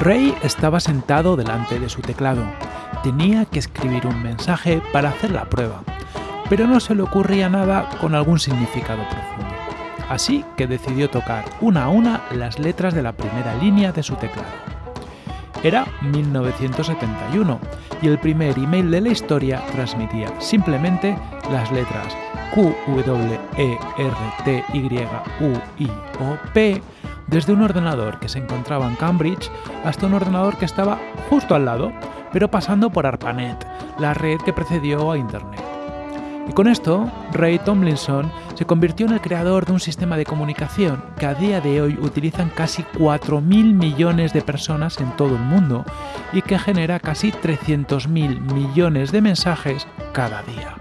Ray estaba sentado delante de su teclado. Tenía que escribir un mensaje para hacer la prueba, pero no se le ocurría nada con algún significado profundo. Así que decidió tocar una a una las letras de la primera línea de su teclado. Era 1971 y el primer email de la historia transmitía simplemente las letras Q, W, E, R, T, Y, U, I, O, P desde un ordenador que se encontraba en Cambridge hasta un ordenador que estaba justo al lado, pero pasando por ARPANET, la red que precedió a Internet. Y con esto, Ray Tomlinson se convirtió en el creador de un sistema de comunicación que a día de hoy utilizan casi 4.000 millones de personas en todo el mundo y que genera casi 300.000 millones de mensajes cada día.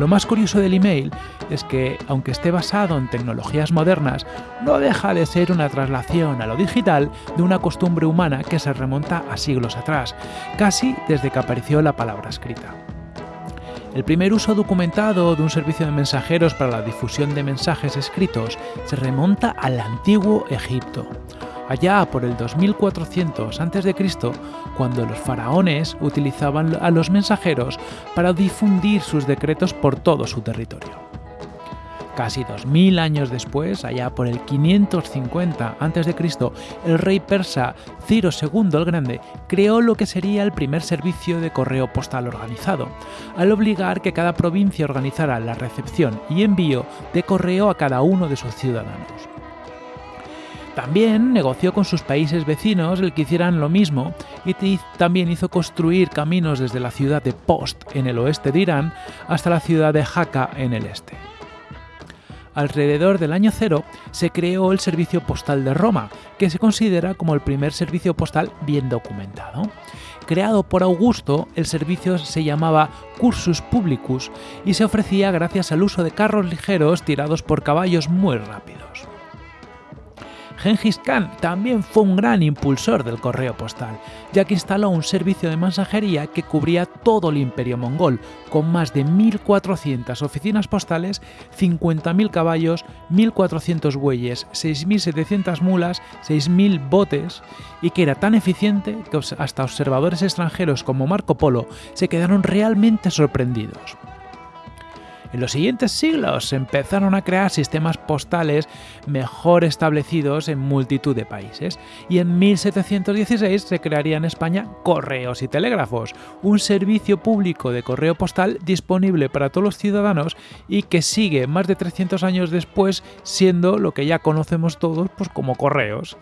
Lo más curioso del email es que, aunque esté basado en tecnologías modernas, no deja de ser una traslación a lo digital de una costumbre humana que se remonta a siglos atrás, casi desde que apareció la palabra escrita. El primer uso documentado de un servicio de mensajeros para la difusión de mensajes escritos se remonta al antiguo Egipto, allá por el 2400 a.C., cuando los faraones utilizaban a los mensajeros para difundir sus decretos por todo su territorio. Casi 2000 años después, allá por el 550 a.C., el rey persa Ciro II el Grande creó lo que sería el primer servicio de correo postal organizado, al obligar que cada provincia organizara la recepción y envío de correo a cada uno de sus ciudadanos. También negoció con sus países vecinos el que hicieran lo mismo y también hizo construir caminos desde la ciudad de Post en el oeste de Irán hasta la ciudad de Jaca en el este alrededor del año cero se creó el Servicio Postal de Roma, que se considera como el primer servicio postal bien documentado. Creado por Augusto, el servicio se llamaba Cursus Publicus y se ofrecía gracias al uso de carros ligeros tirados por caballos muy rápidos. Genghis Khan también fue un gran impulsor del correo postal, ya que instaló un servicio de mensajería que cubría todo el imperio mongol, con más de 1.400 oficinas postales, 50.000 caballos, 1.400 bueyes, 6.700 mulas, 6.000 botes, y que era tan eficiente que hasta observadores extranjeros como Marco Polo se quedaron realmente sorprendidos. En los siguientes siglos se empezaron a crear sistemas postales mejor establecidos en multitud de países y en 1716 se crearía en España Correos y Telégrafos, un servicio público de correo postal disponible para todos los ciudadanos y que sigue más de 300 años después siendo lo que ya conocemos todos pues, como correos.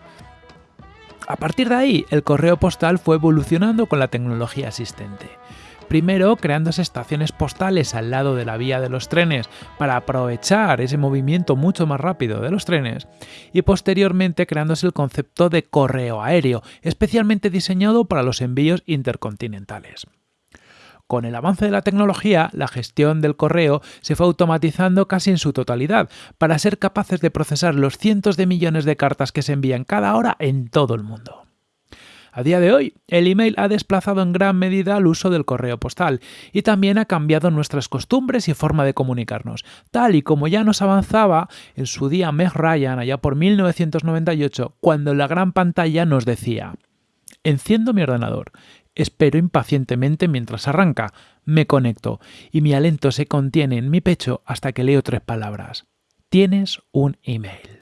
A partir de ahí, el correo postal fue evolucionando con la tecnología existente. Primero, creándose estaciones postales al lado de la vía de los trenes para aprovechar ese movimiento mucho más rápido de los trenes. Y posteriormente creándose el concepto de correo aéreo, especialmente diseñado para los envíos intercontinentales. Con el avance de la tecnología, la gestión del correo se fue automatizando casi en su totalidad, para ser capaces de procesar los cientos de millones de cartas que se envían cada hora en todo el mundo. A día de hoy, el email ha desplazado en gran medida el uso del correo postal y también ha cambiado nuestras costumbres y forma de comunicarnos, tal y como ya nos avanzaba en su día Meg Ryan allá por 1998, cuando la gran pantalla nos decía Enciendo mi ordenador, espero impacientemente mientras arranca, me conecto y mi aliento se contiene en mi pecho hasta que leo tres palabras. Tienes un email.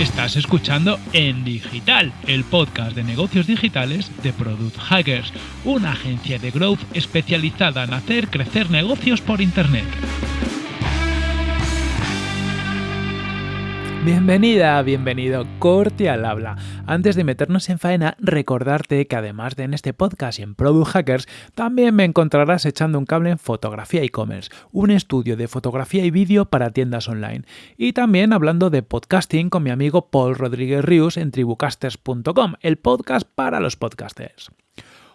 Estás escuchando En Digital, el podcast de negocios digitales de Product Hackers, una agencia de growth especializada en hacer crecer negocios por Internet. Bienvenida, bienvenido, corte al habla. Antes de meternos en faena, recordarte que además de en este podcast y en Product Hackers, también me encontrarás echando un cable en Fotografía e-commerce, un estudio de fotografía y vídeo para tiendas online. Y también hablando de podcasting con mi amigo Paul Rodríguez Rius en tribucasters.com, el podcast para los podcasters.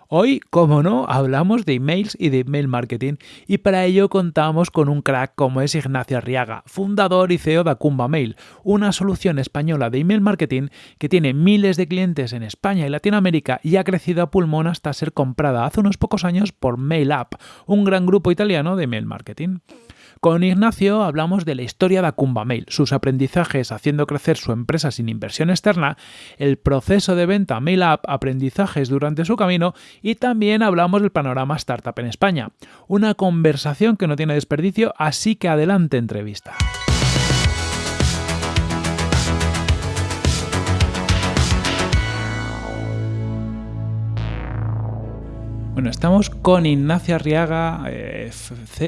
Hoy, como no, hablamos de emails y de email marketing y para ello contamos con un crack como es Ignacio Arriaga, fundador y CEO de Acumba Mail, una solución española de email marketing que tiene miles de clientes en España y Latinoamérica y ha crecido a pulmón hasta ser comprada hace unos pocos años por MailUp, un gran grupo italiano de email marketing. Con Ignacio hablamos de la historia de Mail, sus aprendizajes haciendo crecer su empresa sin inversión externa, el proceso de venta Mail App, aprendizajes durante su camino y también hablamos del panorama startup en España. Una conversación que no tiene desperdicio, así que adelante entrevista. Bueno, estamos con Ignacio Arriaga, eh,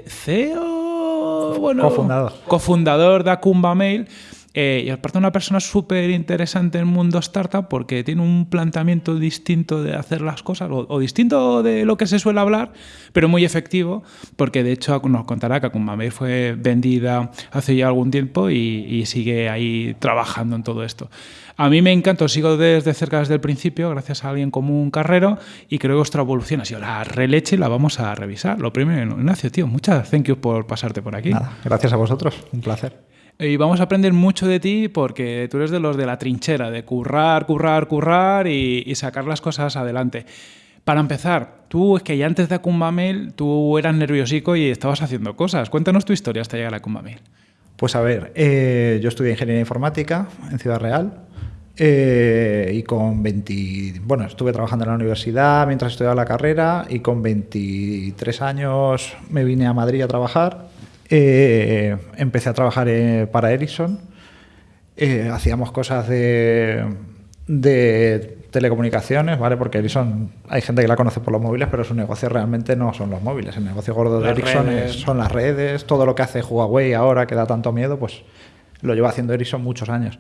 CEO, bueno, cofundador. cofundador de Acumba Mail. Eh, y aparte una persona súper interesante en el mundo startup porque tiene un planteamiento distinto de hacer las cosas, o, distinto de lo que se suele hablar, pero muy efectivo, porque de hecho nos contará que Acumba Mail fue vendida hace ya algún tiempo y, y sigue ahí trabajando en todo esto. A mí me encanta, os sigo desde cerca desde el principio, gracias a alguien como un carrero, y creo que vuestra evolución ha sido la releche y la vamos a revisar. Lo primero, Ignacio, tío, muchas thank you por pasarte por aquí. Nada, gracias a vosotros, un placer. Y vamos a aprender mucho de ti porque tú eres de los de la trinchera, de currar, currar, currar y, sacar las cosas adelante. Para empezar, tú es que ya antes de Acumbamel tú eras nerviosico y estabas haciendo cosas. Cuéntanos tu historia hasta llegar a Acumbamel. Pues a ver, eh, yo estudié Ingeniería Informática en Ciudad Real eh, y con 20, bueno, estuve trabajando en la universidad mientras estudiaba la carrera y con 23 años me vine a Madrid a trabajar. Eh, empecé a trabajar para Ericsson. hacíamos cosas de, de, telecomunicaciones, ¿vale? Porque Ericsson, hay gente que la conoce por los móviles, pero su negocio realmente no son los móviles. El negocio gordo de Ericsson son las redes, todo lo que hace Huawei ahora que da tanto miedo, pues lo lleva haciendo Ericsson muchos años.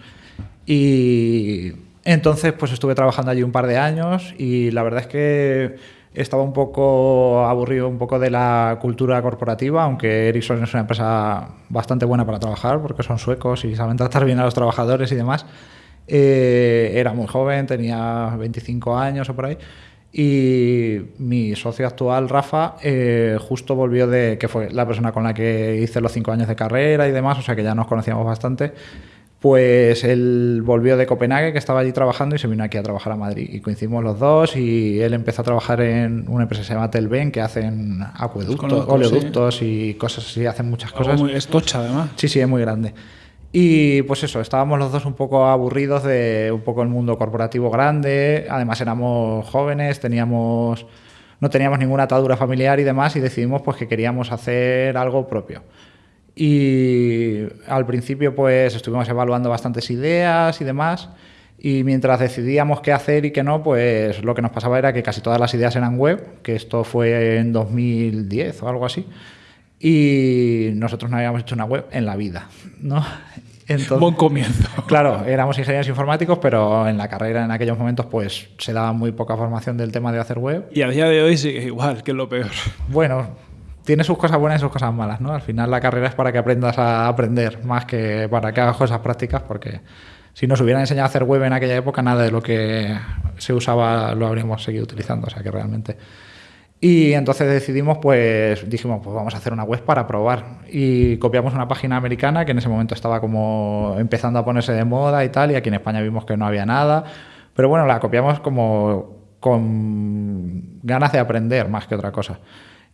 Y entonces pues estuve trabajando allí un par de años y la verdad es que estaba un poco aburrido un poco de la cultura corporativa, aunque Ericsson es una empresa bastante buena para trabajar porque son suecos y saben tratar bien a los trabajadores y demás. Eh, era muy joven, tenía 25 años o por ahí. Y mi socio actual, Rafa, eh, justo volvió de, que fue la persona con la que hice los cinco años de carrera y demás, o sea que ya nos conocíamos bastante pues él volvió de Copenhague, que estaba allí trabajando, y se vino aquí a trabajar a Madrid. Y coincidimos los dos y él empezó a trabajar en una empresa que se llama Telben, que hacen acueductos, oleoductos y cosas así, hacen muchas cosas. Muy estocha, además. Sí, sí, es muy grande. Y pues eso, estábamos los dos un poco aburridos de un poco el mundo corporativo grande, además éramos jóvenes, teníamos no teníamos ninguna atadura familiar y demás y decidimos pues que queríamos hacer algo propio. Y al principio pues estuvimos evaluando bastantes ideas y demás. Y mientras decidíamos qué hacer y qué no, pues lo que nos pasaba era que casi todas las ideas eran web, que esto fue en 2010 o algo así. Y nosotros no habíamos hecho una web en la vida, ¿no? Entonces, Buen comienzo. Claro, éramos ingenieros informáticos, pero en la carrera en aquellos momentos pues se daba muy poca formación del tema de hacer web. Y a día de hoy sigue igual, que es lo peor. Bueno, tiene sus cosas buenas y sus cosas malas, ¿no? Al final la carrera es para que aprendas a aprender, más que para que hagas cosas prácticas, porque si nos hubieran enseñado a hacer web en aquella época, nada de lo que se usaba lo habríamos seguido utilizando, o sea que realmente... Y entonces decidimos, pues dijimos, pues vamos a hacer una web para probar. Y copiamos una página americana que en ese momento estaba como empezando a ponerse de moda y tal, y aquí en España vimos que no había nada. Pero bueno, la copiamos como con ganas de aprender más que otra cosa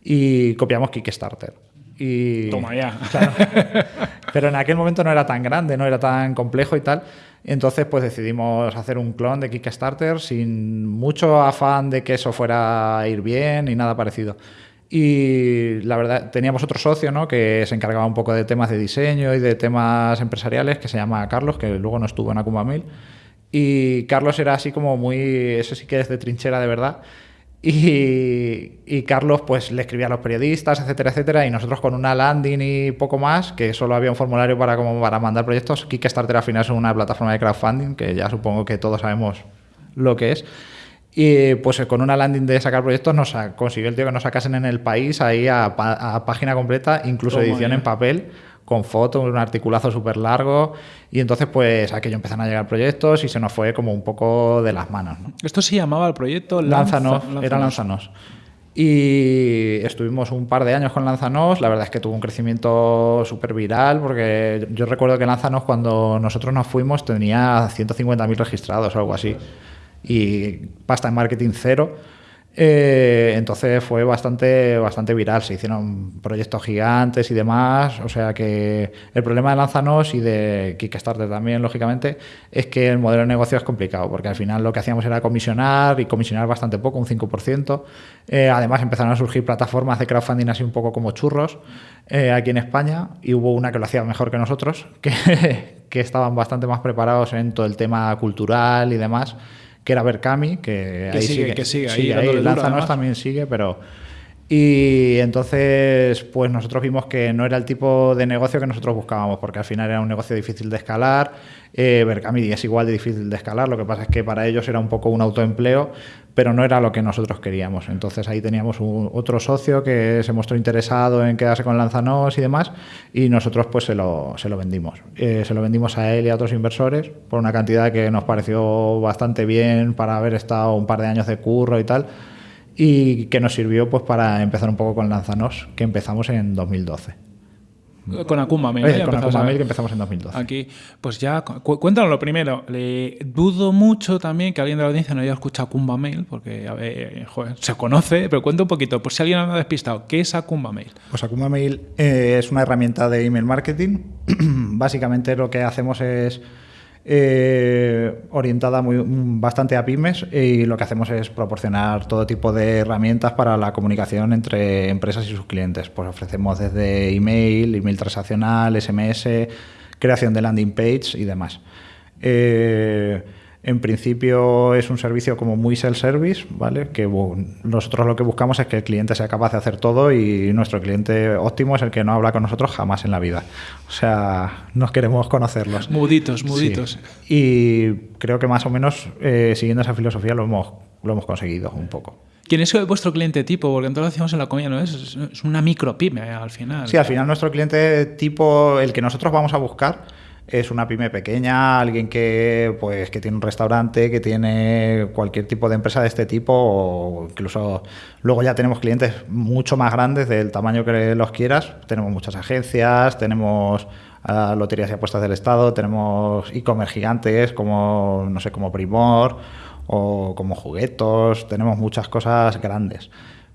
y copiamos Kickstarter. Y, Toma ya. Pero en aquel momento no era tan grande, no era tan complejo y tal. Entonces, pues decidimos hacer un clon de Kickstarter sin mucho afán de que eso fuera a ir bien ni nada parecido. Y la verdad, teníamos otro socio ¿no? que se encargaba un poco de temas de diseño y de temas empresariales, que se llama Carlos, que luego no estuvo en Akuma Mil. Y Carlos era así como muy, eso sí que es de trinchera de verdad y, Carlos pues le escribía a los periodistas, etcétera, etcétera, y nosotros con una landing y poco más, que solo había un formulario para, como para mandar proyectos. Kickstarter al final es una plataforma de crowdfunding, que ya supongo que todos sabemos lo que es. Y pues con una landing de sacar proyectos nos consiguió el tío que nos sacasen en el país ahí a, página completa, incluso edición en papel con fotos, un articulazo súper largo. Y entonces, pues aquello empezaron a llegar proyectos y se nos fue como un poco de las manos. ¿Esto se llamaba el proyecto Lanzanos? era Lanzanos. Y estuvimos un par de años con Lanzanos. La verdad es que tuvo un crecimiento súper viral, porque yo recuerdo que Lanzanos, cuando nosotros nos fuimos, tenía 150.000 registrados o algo así. Y pasta en marketing cero. Eh, entonces fue bastante, bastante viral, se hicieron proyectos gigantes y demás, o sea que el problema de Lanzanos y de Kickstarter también, lógicamente, es que el modelo de negocio es complicado, porque al final lo que hacíamos era comisionar y comisionar bastante poco, un 5%. Eh, además empezaron a surgir plataformas de crowdfunding así un poco como churros eh, aquí en España y hubo una que lo hacía mejor que nosotros, que, que estaban bastante más preparados en todo el tema cultural y demás que era Berkami, que, que ahí sigue, sigue, que sigue, ahí sigue ahí, además. también sigue, pero... Y entonces, pues nosotros vimos que no era el tipo de negocio que nosotros buscábamos, porque al final era un negocio difícil de escalar. Eh, Berkami es igual de difícil de escalar, lo que pasa es que para ellos era un poco un autoempleo, pero no era lo que nosotros queríamos. Entonces ahí teníamos otro socio que se mostró interesado en quedarse con Lanzanos y demás, y nosotros pues se lo, se lo vendimos. Eh, se lo vendimos a él y a otros inversores por una cantidad que nos pareció bastante bien para haber estado un par de años de curro y tal y que nos sirvió pues para empezar un poco con Lanzanos, que empezamos en 2012. Con Akuma Mail, Eh, ¿eh? con Akuma Mail que empezamos en 2012. Aquí, pues ya, cu- cuéntanos lo primero. Le dudo mucho también que alguien de la audiencia no haya escuchado Kumba Mail, porque a ver, joder, se conoce, pero cuenta un poquito, por si alguien anda despistado, ¿qué es Akuma Mail? Pues Akuma Mail eh, es una herramienta de email marketing. Básicamente lo que hacemos es eh, orientada muy, bastante a pymes y lo que hacemos es proporcionar todo tipo de herramientas para la comunicación entre empresas y sus clientes. Pues ofrecemos desde email, email transaccional, SMS, creación de landing page y demás. Eh, en principio es un servicio como muy self-service, ¿vale? Que bu- nosotros lo que buscamos es que el cliente sea capaz de hacer todo y nuestro cliente óptimo es el que no habla con nosotros jamás en la vida. O sea, nos queremos conocerlos. Muditos, muditos. Sí. Y creo que más o menos eh, siguiendo esa filosofía lo hemos, lo hemos conseguido un poco. ¿Quién es vuestro cliente tipo? Porque entonces lo decíamos en la comida, ¿no? Es- Es una micropyme al final. Sí, al final nuestro cliente tipo, el que nosotros vamos a buscar, es una pyme pequeña, alguien que pues que tiene un restaurante, que tiene cualquier tipo de empresa de este tipo, o incluso luego ya tenemos clientes mucho más grandes del tamaño que los quieras. Tenemos muchas agencias, tenemos ah, loterías y apuestas del Estado, tenemos e-commerce gigantes como no sé, como Primor o como juguetos, tenemos muchas cosas grandes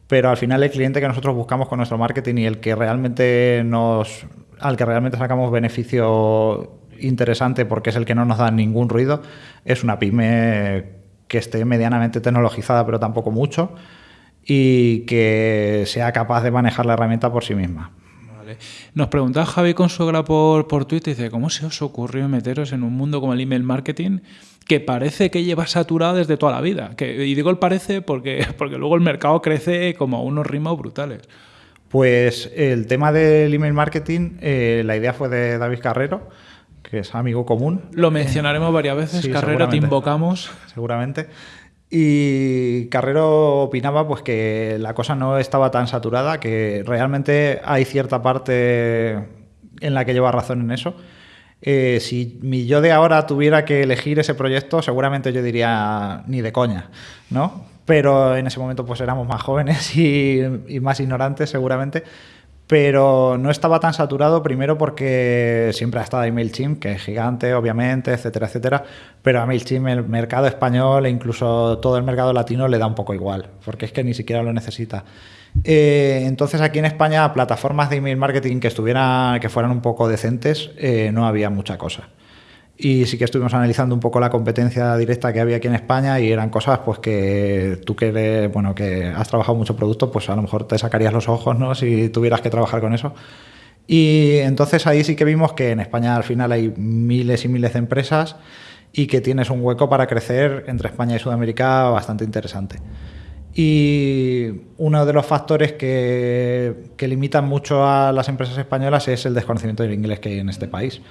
pero al final el cliente que nosotros buscamos con nuestro marketing y el que realmente nos al que realmente sacamos beneficio interesante porque es el que no nos da ningún ruido es una pyme que esté medianamente tecnologizada pero tampoco mucho y que sea capaz de manejar la herramienta por sí misma. Nos preguntaba Javi Consuegra por, por Twitter, dice, ¿cómo se os ocurrió meteros en un mundo como el email marketing que parece que lleva saturado desde toda la vida? Y digo el parece porque, porque luego el mercado crece como a unos ritmos brutales. Pues el tema del email marketing, eh, la idea fue de David Carrero, que es amigo común. Lo mencionaremos varias veces, Sí, Carrero, te invocamos. seguramente. Y Carrero opinaba pues que la cosa no estaba tan saturada, que realmente hay cierta parte en la que lleva razón en eso. Eh, si mi yo de ahora tuviera que elegir ese proyecto, seguramente yo diría ni de coña, ¿no? Pero en ese momento pues éramos más jóvenes y, y más ignorantes seguramente. Pero no estaba tan saturado, primero porque siempre ha estado ahí MailChimp, que es gigante, obviamente, etcétera, etcétera. Pero a MailChimp el mercado español e incluso todo el mercado latino le da un poco igual, porque es que ni siquiera lo necesita. Eh, entonces aquí en España, plataformas de email marketing que, estuvieran, que fueran un poco decentes, eh, no había mucha cosa. Y sí que estuvimos analizando un poco la competencia directa que había aquí en España y eran cosas pues que tú que eres, bueno, que has trabajado mucho producto, pues a lo mejor te sacarías los ojos, ¿no? Si tuvieras que trabajar con eso. Y entonces ahí sí que vimos que en España al final hay miles y miles de empresas y que tienes un hueco para crecer entre España y Sudamérica bastante interesante. Y uno de los factores que, que limitan mucho a las empresas españolas es el desconocimiento del inglés que hay en este país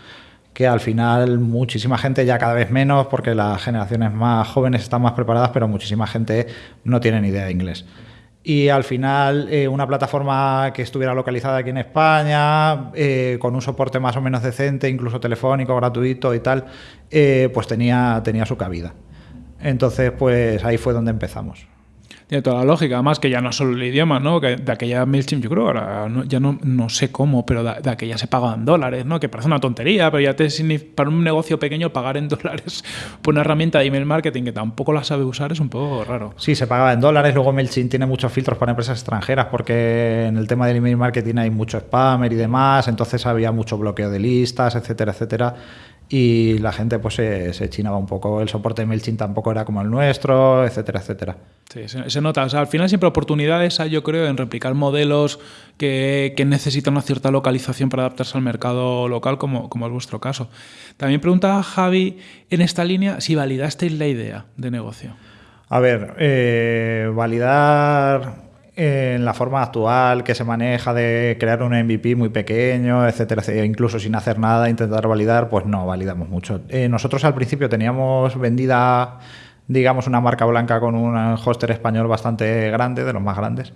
que al final muchísima gente, ya cada vez menos, porque las generaciones más jóvenes están más preparadas, pero muchísima gente no tiene ni idea de inglés. Y al final, eh, una plataforma que estuviera localizada aquí en España, eh, con un soporte más o menos decente, incluso telefónico, gratuito y tal, eh, pues tenía, tenía su cabida. Entonces, pues ahí fue donde empezamos. Tiene toda la lógica, además que ya no solo el idioma, ¿no? Que de aquella MailChimp, yo creo, ahora ya no, no sé cómo, pero de, aquella se pagaban dólares, ¿no? Que parece una tontería, pero ya te para un negocio pequeño pagar en dólares por una herramienta de email marketing que tampoco la sabe usar es un poco raro. Sí, se pagaba en dólares, luego MailChimp tiene muchos filtros para empresas extranjeras porque en el tema del email marketing hay mucho spammer y demás, entonces había mucho bloqueo de listas, etcétera, etcétera y la gente pues se, chinaba un poco. El soporte de MailChimp tampoco era como el nuestro, etcétera, etcétera. Sí, se, nota. al final siempre oportunidades hay, yo creo, en replicar modelos que, necesitan una cierta localización para adaptarse al mercado local, como, como es vuestro caso. También preguntaba Javi en esta línea si validasteis la idea de negocio. A ver, eh, validar en la forma actual que se maneja de crear un MVP muy pequeño, etcétera, incluso sin hacer nada, intentar validar, pues no validamos mucho. Eh, nosotros al principio teníamos vendida, digamos, una marca blanca con un hoster español bastante grande, de los más grandes,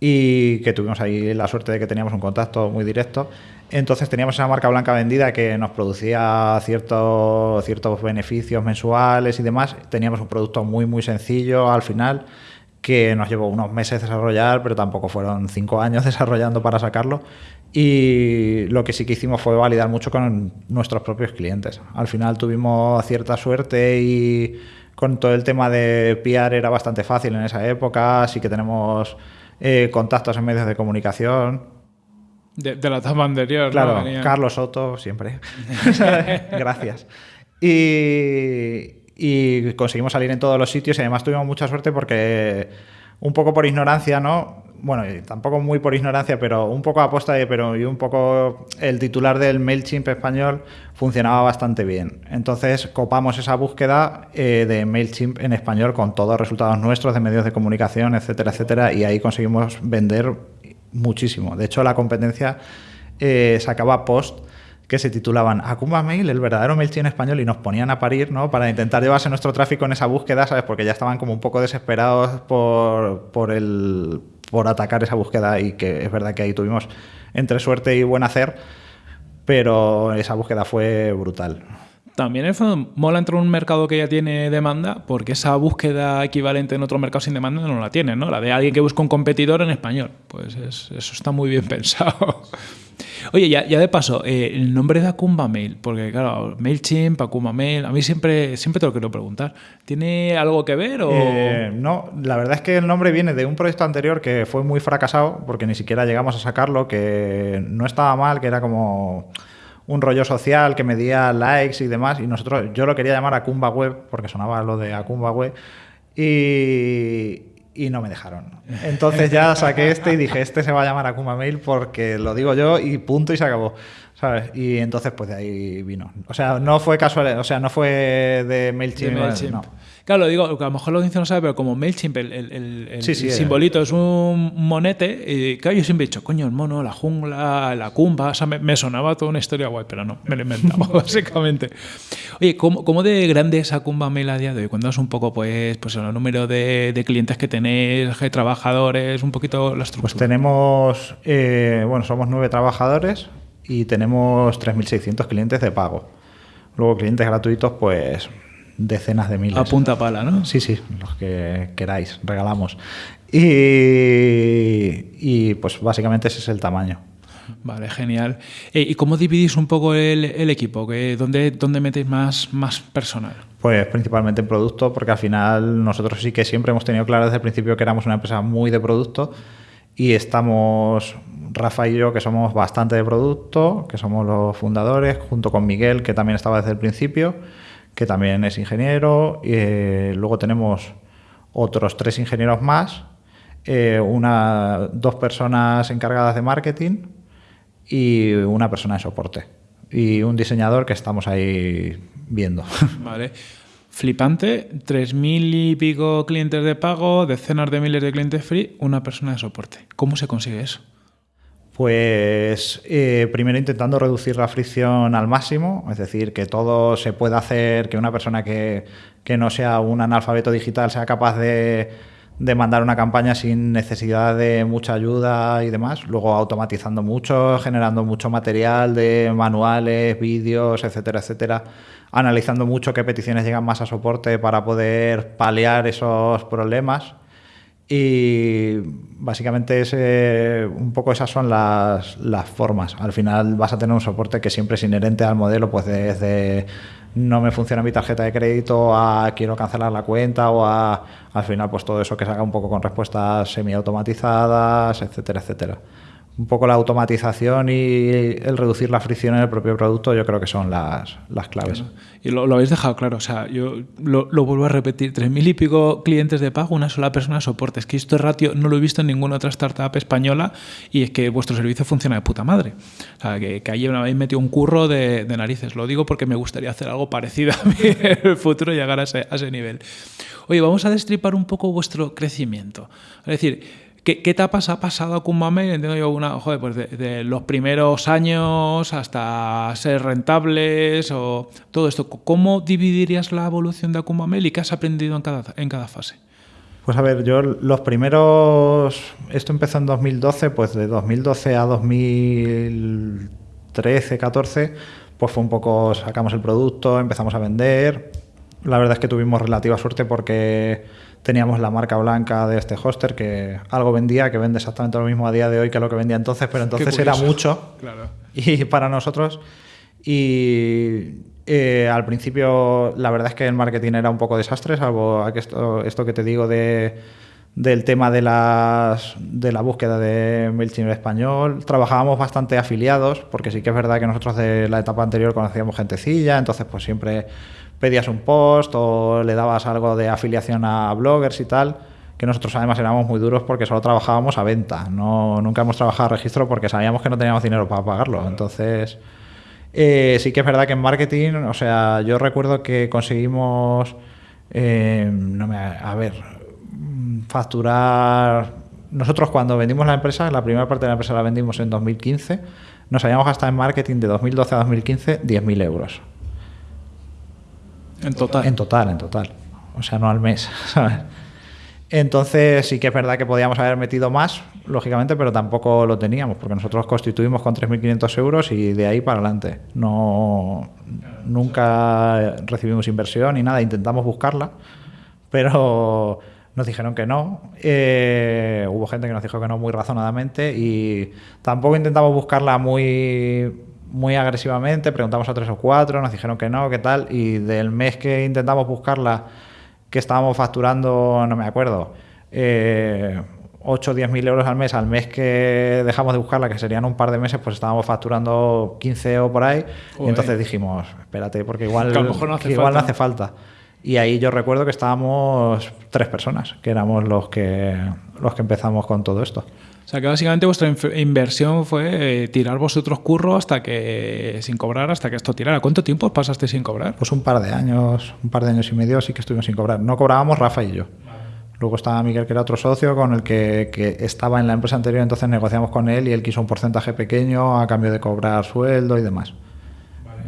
y que tuvimos ahí la suerte de que teníamos un contacto muy directo. Entonces teníamos esa marca blanca vendida que nos producía ciertos, ciertos beneficios mensuales y demás. Teníamos un producto muy, muy sencillo al final que nos llevó unos meses desarrollar, pero tampoco fueron cinco años desarrollando para sacarlo. Y lo que sí que hicimos fue validar mucho con nuestros propios clientes. Al final tuvimos cierta suerte y con todo el tema de PR era bastante fácil en esa época, así que tenemos eh, contactos en medios de comunicación. De, la etapa anterior. Claro, Carlos Soto, siempre. Gracias. Y, y conseguimos salir en todos los sitios y además tuvimos mucha suerte porque un poco por ignorancia, ¿no? Bueno, tampoco muy por ignorancia, pero un poco aposta y, pero, y un poco el titular del MailChimp español funcionaba bastante bien. Entonces copamos esa búsqueda eh, de MailChimp en español con todos los resultados nuestros de medios de comunicación, etcétera, etcétera, y ahí conseguimos vender muchísimo. De hecho, la competencia eh, sacaba post que se titulaban Akuma Mail, el verdadero MailChimp español, y nos ponían a parir, ¿no? Para intentar llevarse nuestro tráfico en esa búsqueda, ¿sabes? Porque ya estaban como un poco desesperados por, por, el, por atacar esa búsqueda y que es verdad que ahí tuvimos entre suerte y buen hacer, pero esa búsqueda fue brutal. También en el fondo mola entrar en un mercado que ya tiene demanda, porque esa búsqueda equivalente en otro mercado sin demanda no la tiene, ¿no? La de alguien que busca un competidor en español. Pues eso está muy bien pensado. Oye, ya, de paso, eh, el nombre de Akumba Mail, porque claro, MailChimp, Akumba Mail, a mí siempre, siempre te lo quiero preguntar. ¿Tiene algo que ver o...? Eh, no, la verdad es que el nombre viene de un proyecto anterior que fue muy fracasado, porque ni siquiera llegamos a sacarlo, que no estaba mal, que era como un rollo social que medía likes y demás, y nosotros, yo lo quería llamar Akumba Web, porque sonaba lo de Akumba Web, y, y no me dejaron. Entonces ya saqué este y dije, este se va a llamar Akuma Mail porque lo digo yo y punto y se acabó. ¿Sabes? Y entonces pues de ahí vino. O sea, no fue casual, o sea, no fue de MailChimp. No. Claro, digo, a lo mejor la audiencia no sabe, pero como MailChimp, el, el, simbolito es un monete, y claro, yo siempre he dicho, coño, el mono, la jungla, la cumba, o sea, me, sonaba toda una historia guay, pero no, me lo he inventado, básicamente. Oye, ¿cómo, ¿cómo, de grande es Acumba Mail a día de hoy? Cuéntanos un poco, pues, pues el número de, clientes que tenéis, de trabajadores, un poquito la estructura. Pues tenemos, eh, bueno, somos nueve trabajadores y tenemos 3.600 clientes de pago. Luego clientes gratuitos, pues decenas de miles. A punta pala, ¿no? Sí, sí, los que queráis, regalamos. Y, pues básicamente ese es el tamaño. Vale, genial. Eh, ¿Y cómo dividís un poco el, equipo? ¿Dónde, ¿Dónde metéis más, más personal? Pues principalmente en producto, porque al final nosotros sí que siempre hemos tenido claro desde el principio que éramos una empresa muy de producto y estamos, Rafa y yo, que somos bastante de producto, que somos los fundadores, junto con Miguel, que también estaba desde el principio que también es ingeniero. y eh, luego tenemos otros tres ingenieros más, eh, una, dos personas encargadas de marketing y una persona de soporte. Y un diseñador que estamos ahí viendo. Vale. Flipante, 3.000 y pico clientes de pago, decenas de miles de clientes free, una persona de soporte. ¿Cómo se consigue eso? Pues eh, primero intentando reducir la fricción al máximo, es decir, que todo se pueda hacer, que una persona que, no sea un analfabeto digital sea capaz de, mandar una campaña sin necesidad de mucha ayuda y demás, luego automatizando mucho, generando mucho material de manuales, vídeos, etcétera, etcétera, analizando mucho qué peticiones llegan más a soporte para poder paliar esos problemas Y básicamente es, eh, un poco esas son las, las, formas. Al final vas a tener un soporte que siempre es inherente al modelo, pues desde no me funciona mi tarjeta de crédito a quiero cancelar la cuenta o a al final pues todo eso que se haga un poco con respuestas semiautomatizadas, etcétera, etcétera un poco la automatización y el reducir la fricción en el propio producto, yo creo que son las, las claves. Y lo, habéis dejado claro, o sea, yo lo, vuelvo a repetir, tres mil y pico clientes de pago, una sola persona soporte. Es que esto ratio no lo he visto en ninguna otra startup española y es que vuestro servicio funciona de puta madre. O sea, que, que ahí me habéis metido un curro de, narices. Lo digo porque me gustaría hacer algo parecido a mí en el futuro, llegar a ese, a ese nivel. Oye, vamos a destripar un poco vuestro crecimiento. Es decir, ¿Qué, etapas ha pasado Mame? Entiendo yo una, joder, pues de, los primeros años hasta ser rentables o todo esto. ¿Cómo dividirías la evolución de Akumamel y qué has aprendido en cada, en cada fase? Pues a ver, yo los primeros, esto empezó en 2012, pues de 2012 a 2013, 14, pues fue un poco, sacamos el producto, empezamos a vender. La verdad es que tuvimos relativa suerte porque teníamos la marca blanca de este hoster que algo vendía, que vende exactamente lo mismo a día de hoy que lo que vendía entonces, pero entonces era mucho. Claro. Y para nosotros. Y eh, al principio, la verdad es que el marketing era un poco desastre, salvo esto, esto que te digo de, del tema de, las, de la búsqueda de MailChimp español. Trabajábamos bastante afiliados, porque sí que es verdad que nosotros de la etapa anterior conocíamos gentecilla, entonces pues siempre pedías un post o le dabas algo de afiliación a bloggers y tal, que nosotros además éramos muy duros porque solo trabajábamos a venta, no, nunca hemos trabajado a registro porque sabíamos que no teníamos dinero para pagarlo. Entonces, eh, sí que es verdad que en marketing, o sea, yo recuerdo que conseguimos, eh, no me, a ver, facturar... Nosotros cuando vendimos la empresa, la primera parte de la empresa la vendimos en 2015, nos habíamos gastado en marketing de 2012 a 2015 10.000 euros. En total. En total, en total. O sea, no al mes, Entonces sí que es verdad que podíamos haber metido más, lógicamente, pero tampoco lo teníamos, porque nosotros constituimos con 3.500 euros y de ahí para adelante. No, nunca recibimos inversión ni nada, intentamos buscarla, pero nos dijeron que no. Eh, hubo gente que nos dijo que no muy razonadamente y tampoco intentamos buscarla muy muy agresivamente, preguntamos a tres o cuatro, nos dijeron que no, qué tal, y del mes que intentamos buscarla, que estábamos facturando, no me acuerdo, eh, 8 o 10 mil euros al mes, al mes que dejamos de buscarla, que serían un par de meses, pues estábamos facturando 15 o por ahí, y entonces dijimos, espérate, porque igual, no hace, igual no hace falta. Y ahí yo recuerdo que estábamos tres personas, que éramos los que, los que empezamos con todo esto. Sea que básicamente vuestra inversión fue eh, tirar vosotros curro hasta que, sin cobrar, hasta que esto tirara. ¿Cuánto tiempo pasaste sin cobrar? Pues un par de años, un par de años y medio sí que estuvimos sin cobrar. No cobrábamos Rafa y yo. Luego estaba Miguel, que era otro socio, con el que, que, estaba en la empresa anterior, entonces negociamos con él y él quiso un porcentaje pequeño a cambio de cobrar sueldo y demás.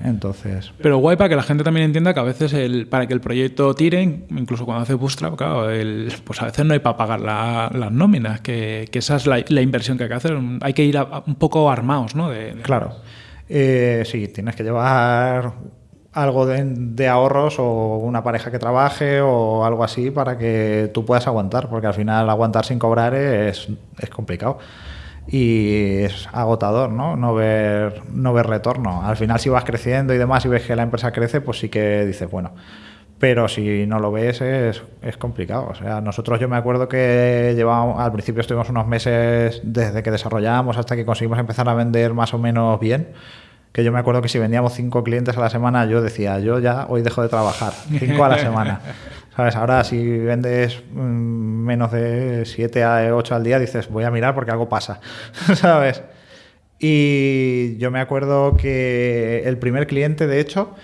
Entonces. Pero guay para que la gente también entienda que a veces el, para que el proyecto tire, incluso cuando hace Bootstrap, claro, el, pues a veces no hay para pagar las nóminas, que, que, esa es la, la, inversión que hay que hacer. Hay que ir un poco armados, ¿no? De, Claro. Eh, sí, tienes que llevar algo de, de, ahorros o una pareja que trabaje o algo así para que tú puedas aguantar, porque al final aguantar sin cobrar es, es complicado y es agotador, ¿no? No ver, no ver retorno. Al final, si vas creciendo y demás y ves que la empresa crece, pues sí que dices, bueno. Pero si no lo ves, es, es complicado. O sea, nosotros yo me acuerdo que llevábamos, al principio estuvimos unos meses desde que desarrollamos hasta que conseguimos empezar a vender más o menos bien que yo me acuerdo que si vendíamos cinco clientes a la semana, yo decía, yo ya hoy dejo de trabajar, cinco a la semana. ¿Sabes? Ahora si vendes mm, menos de 7 a 8 al día, dices, voy a mirar porque algo pasa. ¿Sabes? Y yo me acuerdo que el primer cliente, de hecho,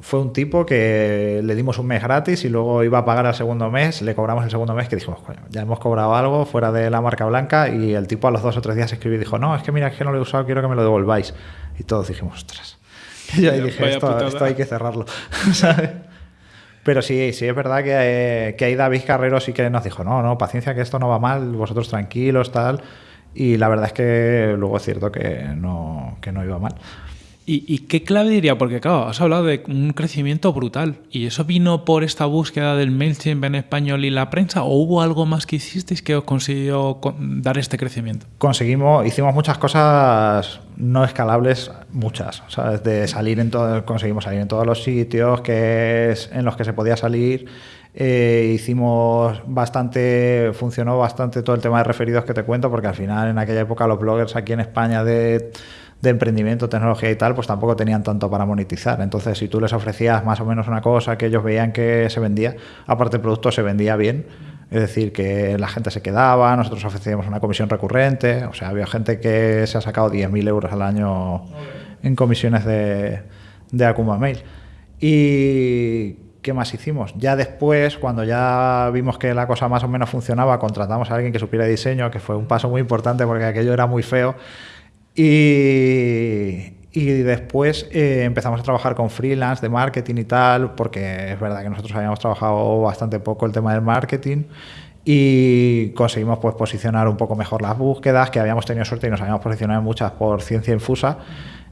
fue un tipo que le dimos un mes gratis y luego iba a pagar al segundo mes, le cobramos el segundo mes que dijimos, ya hemos cobrado algo fuera de la marca blanca y el tipo a los dos o tres días escribió y dijo, no, es que mira, es que no lo he usado, quiero que me lo devolváis. Y todos dijimos, ostras. Y yo ahí dije, esto, esto, hay que cerrarlo. ¿sabes? Pero sí, sí es verdad que, eh, que ahí David Carrero sí que nos dijo, no, no, paciencia que esto no va mal, vosotros tranquilos, tal. Y la verdad es que luego es cierto que no, que no iba mal. ¿Y, qué clave diría? Porque claro, has hablado de un crecimiento brutal. ¿Y eso vino por esta búsqueda del MailChimp en español y la prensa? ¿O hubo algo más que hicisteis que os consiguió dar este crecimiento? Conseguimos, hicimos muchas cosas no escalables, muchas. ¿sabes? De salir en todo, conseguimos salir en todos los sitios que en los que se podía salir. Eh, hicimos bastante, funcionó bastante todo el tema de referidos que te cuento, porque al final en aquella época los bloggers aquí en España de de emprendimiento, tecnología y tal, pues tampoco tenían tanto para monetizar. Entonces, si tú les ofrecías más o menos una cosa que ellos veían que se vendía, aparte el producto se vendía bien, es decir, que la gente se quedaba, nosotros ofrecíamos una comisión recurrente, o sea, había gente que se ha sacado 10.000 euros al año en comisiones de, de Akuma Mail. ¿Y qué más hicimos? Ya después, cuando ya vimos que la cosa más o menos funcionaba, contratamos a alguien que supiera diseño, que fue un paso muy importante porque aquello era muy feo y, después eh, empezamos a trabajar con freelance de marketing y tal, porque es verdad que nosotros habíamos trabajado bastante poco el tema del marketing y conseguimos pues posicionar un poco mejor las búsquedas, que habíamos tenido suerte y nos habíamos posicionado muchas por ciencia infusa.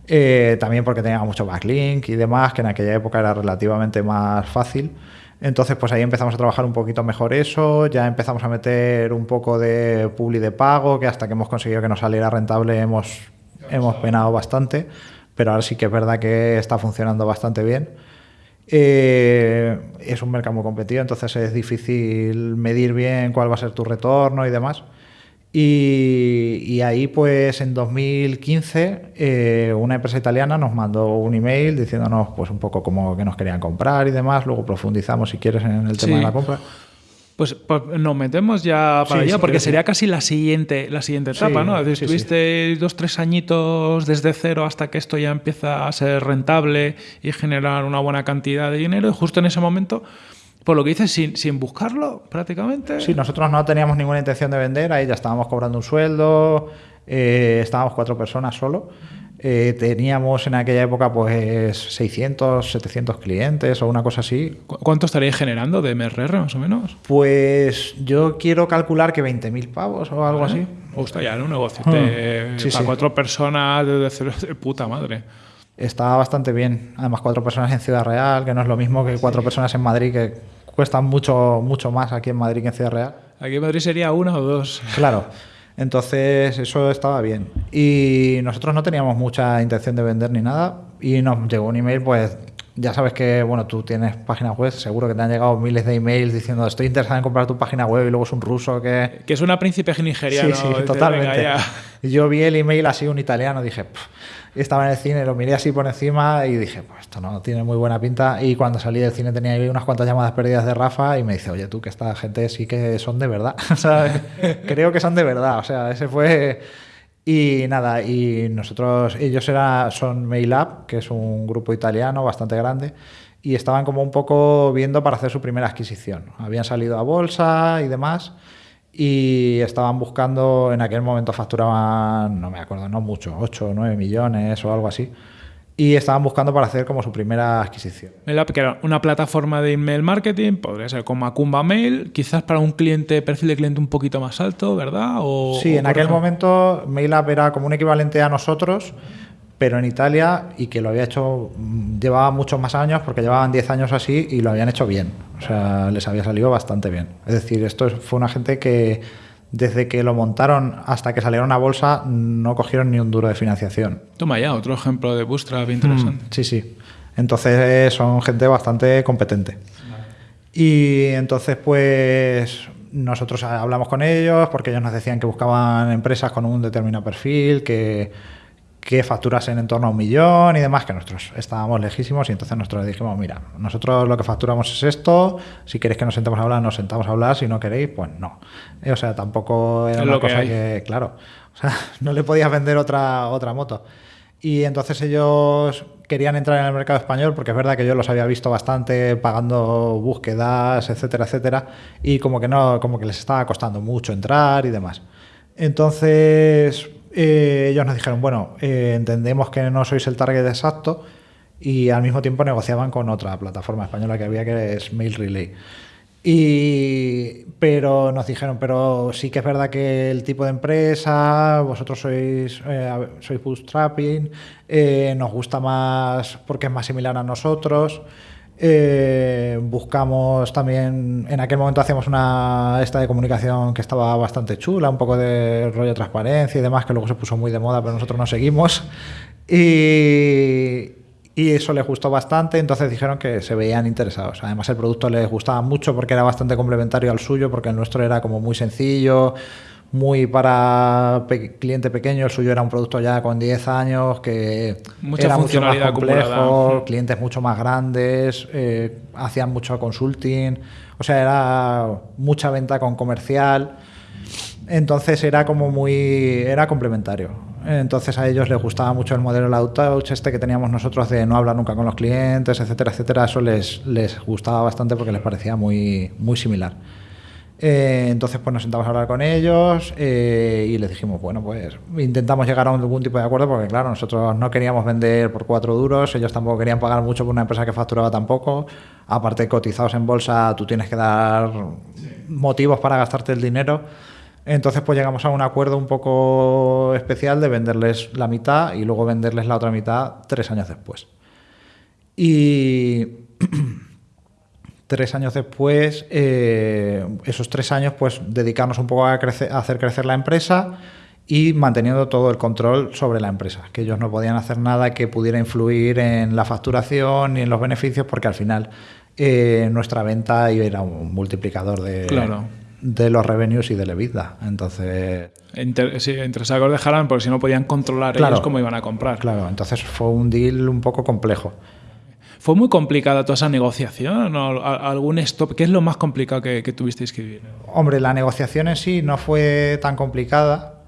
Eh, también porque teníamos mucho backlink y demás, que en aquella época era relativamente más fácil. Entonces, pues ahí empezamos a trabajar un poquito mejor eso, ya empezamos a meter un poco de publi de pago, que hasta que hemos conseguido que nos saliera rentable hemos, hemos penado bastante, pero ahora sí que es verdad que está funcionando bastante bien. Eh, es un mercado muy competido, entonces es difícil medir bien cuál va a ser tu retorno y demás. Y, ahí, pues en 2015, eh, una empresa italiana nos mandó un email diciéndonos, pues un poco como que nos querían comprar y demás. Luego profundizamos, si quieres, en el tema de la compra. Pues, pues, nos metemos ya para allá, porque sería casi la siguiente, la siguiente etapa, ¿no? Estuviste dos, tres añitos desde cero hasta que esto ya empieza a ser rentable y generar una buena cantidad de dinero, y justo en ese momento por lo que dices, sin, sin buscarlo prácticamente. Sí, nosotros no teníamos ninguna intención de vender, ahí ya estábamos cobrando un sueldo, eh, estábamos cuatro personas solo. Eh, teníamos en aquella época pues 600, 700 clientes o una cosa así. ¿Cuánto estaríais generando de MRR más o menos? Pues yo quiero calcular que 20.000 pavos o algo así. Gusta ya, en un negocio. Hmm. para cuatro personas de cero de puta madre. Está bastante bien. Además, cuatro personas en Ciudad Real, que no es lo mismo que cuatro personas en Madrid, que cuestan mucho, mucho más aquí en Madrid que en Ciudad Real. Aquí en Madrid sería una o dos. Claro. Entonces, eso estaba bien. Y nosotros no teníamos mucha intención de vender ni nada. Y nos llegó un email, pues ya sabes que, bueno, tú tienes página web, seguro que te han llegado miles de emails diciendo estoy interesado en comprar tu página web y luego es un ruso que... Que es una príncipe nigeriano. Sí, sí, totalmente. Y yo vi el email así, un italiano, dije, estaba en el cine, lo miré así por encima y dije, pues esto no tiene muy buena pinta. Y cuando salí del cine tenía ahí unas cuantas llamadas perdidas de Rafa y me dice, oye, tú, que esta gente sí que son de verdad. Creo que son de verdad. O sea, ese fue... Y nada, y nosotros, ellos era, son MailUp, que es un grupo italiano bastante grande, y estaban como un poco viendo para hacer su primera adquisición. Habían salido a bolsa y demás y estaban buscando, en aquel momento facturaban, no me acuerdo, no mucho, 8 o 9 millones o algo así. Y estaban buscando para hacer como su primera adquisición. MailUp, que era una plataforma de email marketing, podría ser como Macumba Mail, quizás para un cliente, perfil de cliente un poquito más alto, ¿verdad? O, sí, en aquel momento MailUp era como un equivalente a nosotros, pero en Italia y que lo había hecho, mm, llevaba muchos más años porque llevaban 10 años así y lo habían hecho bien. O sea, les había salido bastante bien. Es decir, esto fue una gente que desde que lo montaron hasta que salieron a bolsa no cogieron ni un duro de financiación. Toma ya, otro ejemplo de Bootstrap interesante. Mm, sí, sí. Entonces son gente bastante competente. Y entonces pues nosotros hablamos con ellos porque ellos nos decían que buscaban empresas con un determinado perfil, que que facturasen en torno a un millón y demás, que nosotros estábamos lejísimos y entonces nosotros dijimos, mira, nosotros lo que facturamos es esto, si queréis que nos sentemos a hablar, nos sentamos a hablar, si no queréis, pues no. Eh, o sea, tampoco era una cosa que, claro, o sea, no le podías vender otra, otra moto. Y entonces ellos querían entrar en el mercado español porque es verdad que yo los había visto bastante pagando búsquedas, etcétera, etcétera, y como que no, como que les estaba costando mucho entrar y demás. Entonces, eh, ellos nos dijeron, bueno, eh, entendemos que no sois el target exacto y al mismo tiempo negociaban con otra plataforma española que había que es Mail Relay. Y, pero nos dijeron, pero sí que es verdad que el tipo de empresa, vosotros sois, eh, sois bootstrapping, nos gusta más porque es más similar a nosotros. Eh, buscamos también, en aquel momento hacíamos una esta de comunicación que estaba bastante chula, un poco de rollo de transparencia y demás, que luego se puso muy de moda, pero nosotros no seguimos. Y, y eso les gustó bastante, entonces dijeron que se veían interesados. Además el producto les gustaba mucho porque era bastante complementario al suyo, porque el nuestro era como muy sencillo, muy para cliente pequeño, el suyo era un producto ya con 10 años que Mucha era mucho más complejo, clientes mucho más grandes, eh, hacían mucho consulting, o sea, era mucha venta con comercial. Entonces era como muy. era complementario. Entonces a ellos les gustaba mucho el modelo Loud Touch, este que teníamos nosotros de no hablar nunca con los clientes, etcétera, etcétera. Eso les, les gustaba bastante porque les parecía muy, muy similar. Eh, entonces pues nos sentamos a hablar con ellos eh, y les dijimos, bueno, pues intentamos llegar a algún tipo de acuerdo porque claro, nosotros no queríamos vender por cuatro duros, ellos tampoco querían pagar mucho por una empresa que facturaba tampoco. Aparte, cotizados en bolsa, tú tienes que dar motivos para gastarte el dinero. Entonces, pues llegamos a un acuerdo un poco especial de venderles la mitad y luego venderles la otra mitad tres años después. Y tres años después, eh, esos tres años, pues dedicarnos un poco a, hacer crecer la empresa y manteniendo todo el control sobre la empresa, que ellos no podían hacer nada que pudiera influir en la facturación ni en los beneficios, porque al final eh, nuestra venta era un multiplicador de, claro de los revenues y de la EBITDA. Entonces. Entre, sí, entre sacos dejaran, porque si no podían controlar ellos cómo iban a comprar. Claro, entonces fue un deal un poco complejo. ¿Fue muy complicada toda esa negociación? ¿O ¿Algún stop? ¿Qué es lo más complicado que, que tuvisteis que vivir? Hombre, la negociación en sí no fue tan complicada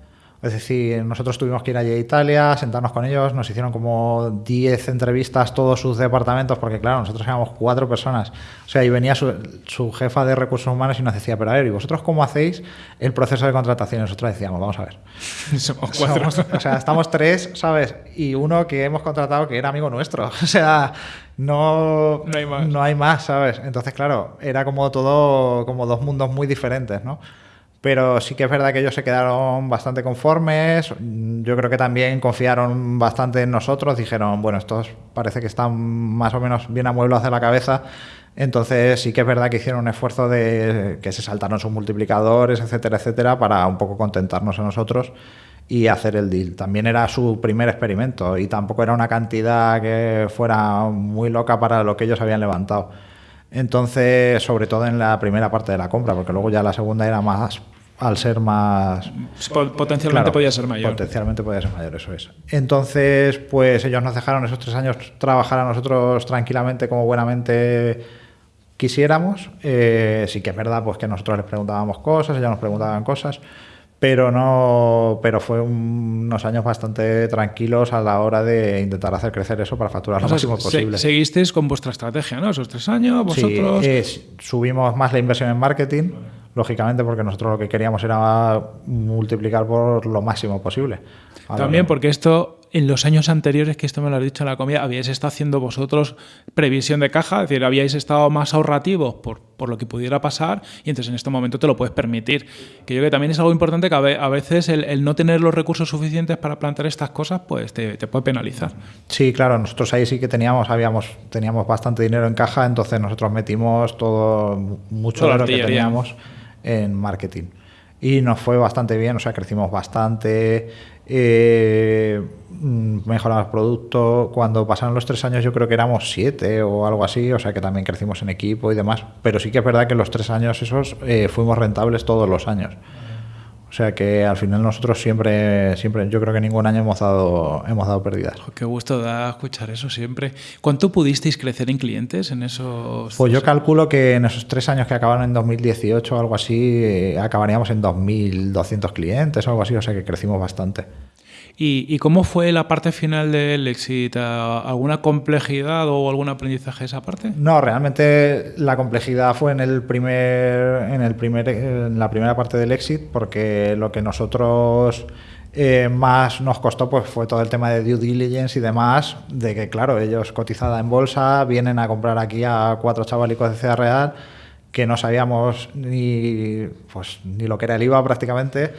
es decir, nosotros tuvimos que ir allí a Italia, sentarnos con ellos, nos hicieron como 10 entrevistas todos sus departamentos, porque claro, nosotros éramos cuatro personas. O sea, y venía su, jefa de recursos humanos y nos decía, pero a ver, ¿y vosotros cómo hacéis el proceso de contratación? Y nosotros decíamos, vamos a ver. Somos cuatro. o sea, estamos tres, ¿sabes? Y uno que hemos contratado que era amigo nuestro. O sea, no, no, hay más. no hay más, ¿sabes? Entonces, claro, era como todo, como dos mundos muy diferentes, ¿no? Pero sí que es verdad que ellos se quedaron bastante conformes. Yo creo que también confiaron bastante en nosotros. Dijeron, bueno, estos parece que están más o menos bien a mueblo hacia la cabeza. Entonces sí que es verdad que hicieron un esfuerzo de que se saltaron sus multiplicadores, etcétera, etcétera, para un poco contentarnos a nosotros y hacer el deal. También era su primer experimento y tampoco era una cantidad que fuera muy loca para lo que ellos habían levantado. Entonces, sobre todo en la primera parte de la compra, porque luego ya la segunda era más, al ser más... Potencialmente podía ser mayor. Potencialmente podía ser mayor, eso es. Entonces, pues ellos nos dejaron esos tres años trabajar a nosotros tranquilamente, como buenamente quisiéramos. Eh, sí que es verdad pues que nosotros les preguntábamos cosas, ellos nos preguntaban cosas pero no pero fue unos años bastante tranquilos a la hora de intentar hacer crecer eso para facturar lo máximo posible. Seguisteis con vuestra estrategia, ¿no? Esos tres años, vosotros. Sí, subimos más la inversión en marketing, lógicamente, porque nosotros lo que queríamos era multiplicar por lo máximo posible. También porque esto en los años anteriores, que esto me lo has dicho en la comida, habíais estado haciendo vosotros previsión de caja, es decir, habíais estado más ahorrativos por, por lo que pudiera pasar y entonces en este momento te lo puedes permitir. Que yo creo que también es algo importante que a veces el, no tener los recursos suficientes para plantear estas cosas, pues te, puede penalizar. Sí, claro, nosotros ahí sí que teníamos, habíamos, teníamos bastante dinero en caja, entonces nosotros metimos todo, mucho de lo que teníamos en marketing. Y nos fue bastante bien, o sea, crecimos bastante. Eh, Mm, mejoramos el producto. Cuando pasaron los tres años yo creo que éramos siete o algo así, o sea que también crecimos en equipo y demás. Pero sí que es verdad que los tres años esos eh, fuimos rentables todos los años. O sea que al final nosotros siempre, siempre, yo creo que ningún año hemos dado, hemos dado pérdidas. qué gusto da escuchar eso siempre. ¿Cuánto pudisteis crecer en clientes en esos? Pues yo calculo que en esos tres años que acabaron en 2018 o algo así, eh, acabaríamos en 2.200 clientes o algo así, o sea que crecimos bastante. ¿Y, cómo fue la parte final del Exit? ¿Alguna complejidad o algún aprendizaje esa parte? No, realmente la complejidad fue en el primer, en el primer, en la primera parte del Exit, porque lo que nosotros eh, más nos costó pues fue todo el tema de due diligence y demás, de que claro, ellos cotizada en bolsa, vienen a comprar aquí a cuatro chavalicos de Ciudad Real que no sabíamos ni, pues, ni lo que era el IVA prácticamente.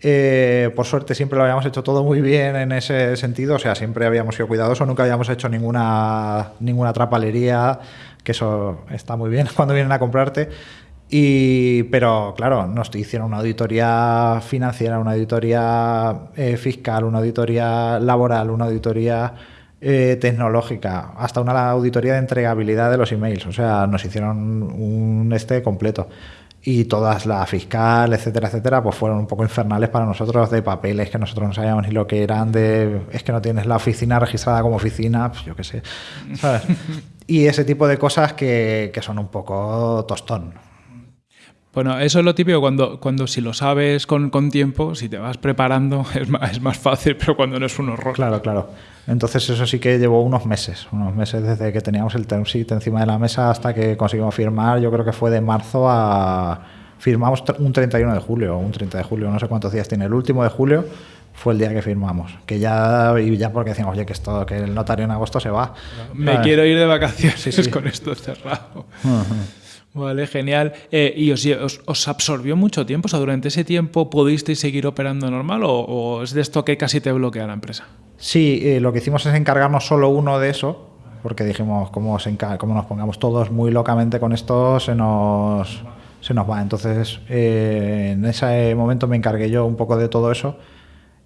Eh, por suerte siempre lo habíamos hecho todo muy bien en ese sentido, o sea, siempre habíamos sido cuidadosos, nunca habíamos hecho ninguna, ninguna trapalería, que eso está muy bien cuando vienen a comprarte. Y, pero claro, nos hicieron una auditoría financiera, una auditoría eh, fiscal, una auditoría laboral, una auditoría eh, tecnológica, hasta una auditoría de entregabilidad de los emails. O sea, nos hicieron un este completo. Y todas, la fiscal, etcétera, etcétera, pues fueron un poco infernales para nosotros de papeles que nosotros no sabíamos ni lo que eran, de es que no tienes la oficina registrada como oficina, pues yo qué sé. y ese tipo de cosas que, que son un poco tostón. Bueno, eso es lo típico cuando, cuando si lo sabes con, con tiempo, si te vas preparando, es más, es más, fácil, pero cuando no es un horror. Claro, claro. Entonces eso sí que llevó unos meses, unos meses desde que teníamos el term sheet encima de la mesa hasta que conseguimos firmar, yo creo que fue de marzo a... Firmamos un 31 de julio, un 30 de julio, no sé cuántos días tiene. El último de julio fue el día que firmamos. Que ya, y ya porque decíamos, oye, que esto, que el notario en agosto se va. Me quiero ir de vacaciones sí, sí. con esto cerrado. Uh -huh. Vale, genial. Eh, ¿Y os, os, os, absorbió mucho tiempo? O sea, ¿durante ese tiempo pudisteis seguir operando normal o, o es de esto que casi te bloquea la empresa? Sí, eh, lo que hicimos es encargarnos solo uno de eso, porque dijimos, como, nos pongamos todos muy locamente con esto, se nos, se nos va. Entonces, eh, en ese momento me encargué yo un poco de todo eso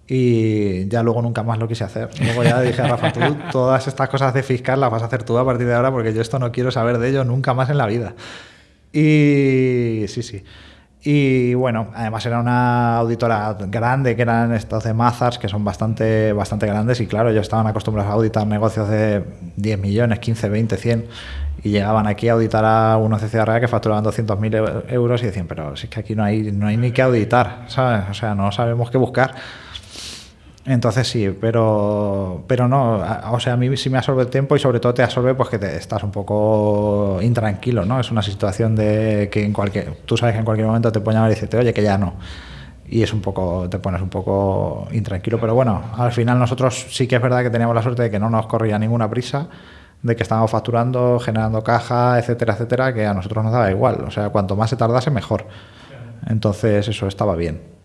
y ya luego nunca más lo quise hacer. Luego ya dije a Rafa, tú todas estas cosas de fiscal las vas a hacer tú a partir de ahora porque yo esto no quiero saber de ello nunca más en la vida. Y sí, sí. Y bueno, además era una auditora grande, que eran estos de Mazars, que son bastante, bastante grandes. Y claro, ellos estaban acostumbrados a auditar negocios de 10 millones, 15, 20, 100. Y llegaban aquí a auditar a unos de Ciudad Real que facturaban 200.000 euros y decían, pero si es que aquí no hay, no hay ni que auditar, ¿sabes? O sea, no sabemos qué buscar. Entonces sí, pero, pero no, o sea, a mí sí me absorbe el tiempo y sobre todo te absorbe pues que te estás un poco intranquilo, ¿no? Es una situación de que en cualquier, tú sabes que en cualquier momento te pueden llamar y decirte, oye, que ya no. Y es un poco, te pones un poco intranquilo, pero bueno, al final nosotros sí que es verdad que teníamos la suerte de que no nos corría ninguna prisa, de que estábamos facturando, generando caja, etcétera, etcétera, que a nosotros nos daba igual. O sea, cuanto más se tardase, mejor. Entonces eso estaba bien.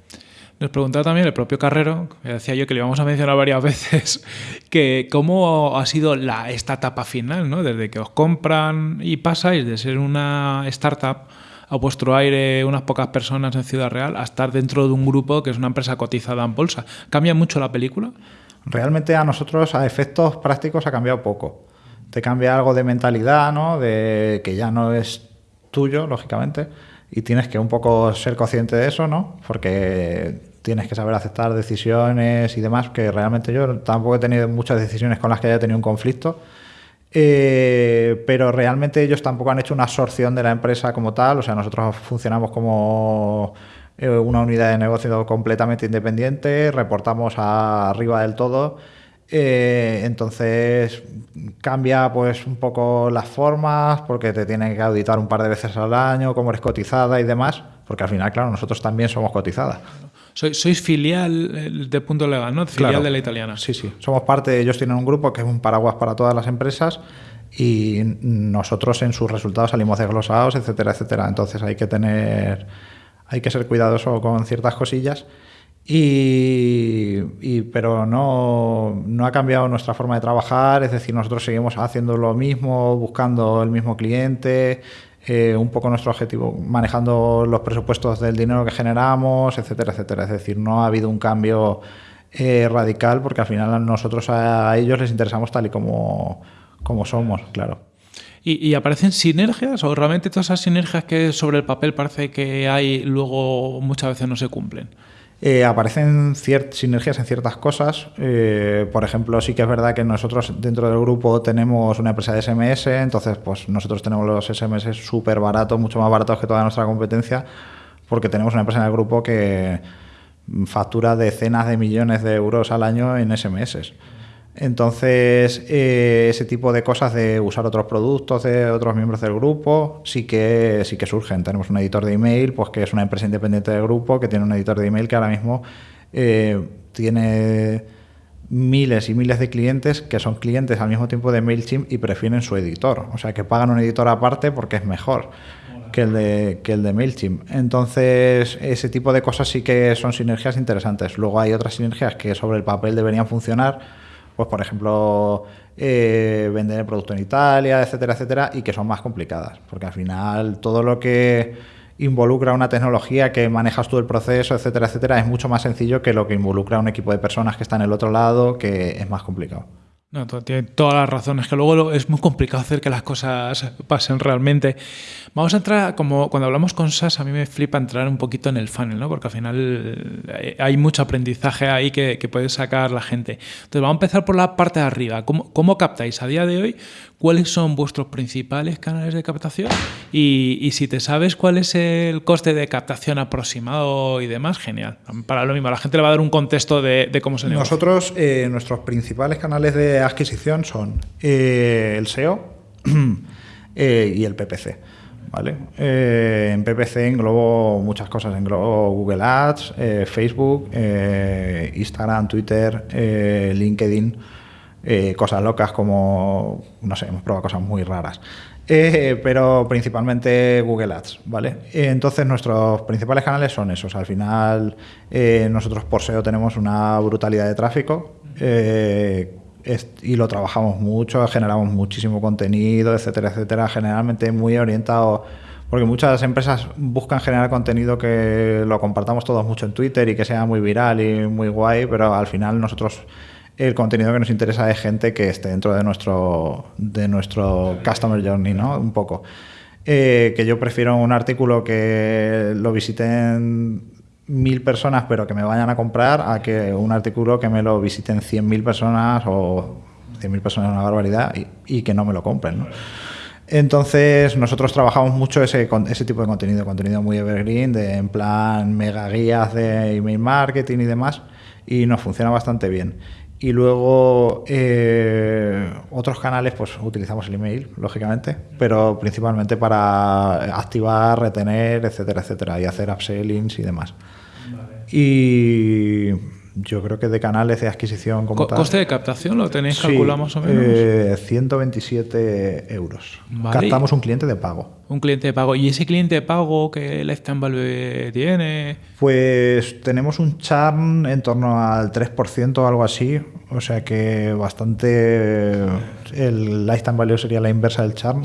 Nos preguntaba también el propio Carrero, que decía yo que le íbamos a mencionar varias veces, que cómo ha sido la, esta etapa final, ¿no? Desde que os compran y pasáis de ser una startup a vuestro aire unas pocas personas en Ciudad Real a estar dentro de un grupo que es una empresa cotizada en bolsa. ¿Cambia mucho la película? Realmente a nosotros, a efectos prácticos, ha cambiado poco. Te cambia algo de mentalidad, ¿no? De que ya no es tuyo, lógicamente, y tienes que un poco ser consciente de eso, ¿no? Porque tienes que saber aceptar decisiones y demás, que realmente yo tampoco he tenido muchas decisiones con las que haya tenido un conflicto, eh, pero realmente ellos tampoco han hecho una absorción de la empresa como tal, o sea, nosotros funcionamos como eh, una unidad de negocio completamente independiente, reportamos a arriba del todo, eh, entonces cambia pues un poco las formas, porque te tienen que auditar un par de veces al año, cómo eres cotizada y demás, porque al final, claro, nosotros también somos cotizadas. Sois, sois filial de Punto Legal, ¿no? Filial claro. de la italiana. Sí, sí. Somos parte, ellos tienen un grupo que es un paraguas para todas las empresas y nosotros en sus resultados salimos desglosados, etcétera, etcétera. Entonces hay que tener, hay que ser cuidadoso con ciertas cosillas. Y, y, pero no, no ha cambiado nuestra forma de trabajar, es decir, nosotros seguimos haciendo lo mismo, buscando el mismo cliente, eh, un poco nuestro objetivo, manejando los presupuestos del dinero que generamos, etcétera, etcétera. Es decir, no ha habido un cambio eh, radical porque al final a nosotros a ellos les interesamos tal y como, como somos, claro. ¿Y, ¿Y, aparecen sinergias o realmente todas esas sinergias que sobre el papel parece que hay luego muchas veces no se cumplen? Eh, aparecen sinergias en ciertas cosas. Eh, por ejemplo, sí que es verdad que nosotros dentro del grupo tenemos una empresa de SMS, entonces pues nosotros tenemos los SMS súper baratos, mucho más baratos que toda nuestra competencia, porque tenemos una empresa en el grupo que factura decenas de millones de euros al año en SMS. Entonces, eh, ese tipo de cosas de usar otros productos de otros miembros del grupo sí que, sí que surgen. Tenemos un editor de email, pues que es una empresa independiente del grupo, que tiene un editor de email que ahora mismo eh, tiene miles y miles de clientes que son clientes al mismo tiempo de MailChimp y prefieren su editor. O sea, que pagan un editor aparte porque es mejor. que el de, que el de MailChimp. Entonces, ese tipo de cosas sí que son sinergias interesantes. Luego hay otras sinergias que sobre el papel deberían funcionar, pues por ejemplo, eh, vender el producto en Italia, etcétera, etcétera, y que son más complicadas, porque al final todo lo que involucra una tecnología que manejas tú el proceso, etcétera, etcétera, es mucho más sencillo que lo que involucra un equipo de personas que está en el otro lado, que es más complicado. No, tiene todas las razones, que luego es muy complicado hacer que las cosas pasen realmente. Vamos a entrar, como cuando hablamos con SAS, a mí me flipa entrar un poquito en el funnel, ¿no? Porque al final eh, hay mucho aprendizaje ahí que, puede sacar la gente. Entonces, vamos a empezar por la parte de arriba. ¿Cómo, ¿Cómo, captáis a día de hoy? ¿Cuáles son vuestros principales canales de captación? Y, si te sabes cuál es el coste de captación aproximado y demás, genial. Para lo mismo, la gente le va a dar un contexto de, cómo se negocia. Nosotros, eh, nuestros principales canales de adquisición son eh, el SEO y el PPC. ¿vale? Eh, en PPC englobo muchas cosas, englobo Google Ads, eh, Facebook, eh, Instagram, Twitter, LinkedIn, cosas locas como, no sé, hemos probado cosas muy raras. pero principalmente Google Ads, ¿vale? Entonces nuestros principales canales son esos. Al final nosotros por SEO tenemos una brutalidad de tráfico y lo trabajamos mucho, generamos muchísimo contenido, etcétera, etcétera, generalmente muy orientado, porque muchas empresas buscan generar contenido que lo compartamos todos mucho en Twitter y que sea muy viral y muy guay, pero al final nosotros el contenido que nos interesa es gente que esté dentro de nuestro, de nuestro customer journey, ¿no? Un poco. Eh, que yo prefiero un artículo que lo visiten mil personas pero que me vayan a comprar a que un artículo que me lo visiten cien mil personas o cien mil personas es una barbaridad y, que no me lo compren. Entonces nosotros trabajamos mucho ese, ese tipo de contenido, contenido muy evergreen, de, en plan mega guías de email marketing y demás, y nos funciona bastante bien. Y luego eh, otros canales, pues utilizamos el email, lógicamente, pero principalmente para activar, retener, etcétera, etcétera, y hacer upsellings y demás. Y yo creo que de canales de adquisición como tal. ¿Coste de captación lo tenéis calculado más o menos? 127 eh, euros. Captamos un cliente de pago. Un cliente de pago. ¿Y ese cliente de pago que Lifetime Value tiene? Pues tenemos un churn en torno al 3% o algo así. O sea que bastante. El Lifetime Value sería la inversa del churn.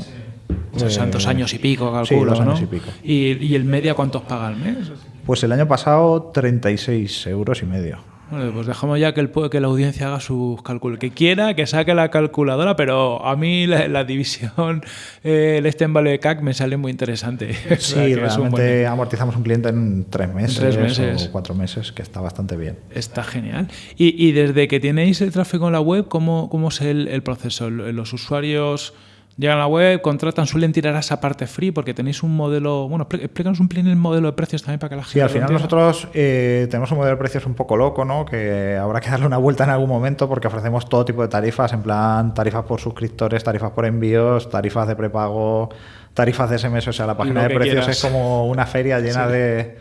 O sea, dos años y pico, calculo, sí, años y pico. ¿Y, ¿Y el media cuántos paga al mes? Pues el año pasado 36 euros y medio. Bueno, pues dejamos ya que, el, que la audiencia haga sus cálculos. Que quiera, que saque la calculadora, pero a mí la, división, eh, el Steam Value CAC me sale muy interesante. Sí, realmente amortizamos un cliente en tres meses, o cuatro meses, que está bastante bien. Está genial. Y, desde que tenéis el tráfico en la web, ¿cómo, cómo es el, el proceso? ¿Los usuarios Llegan a la web, contratan, suelen tirar a esa parte free porque tenéis un modelo. Bueno, explícanos un pelín el modelo de precios también para que la gente. Sí, al final nosotros eh, tenemos un modelo de precios un poco loco, ¿no? Que habrá que darle una vuelta en algún momento porque ofrecemos todo tipo de tarifas, en plan tarifas por suscriptores, tarifas por envíos, tarifas de prepago, tarifas de SMS. O sea, la página de precios es como una feria llena de,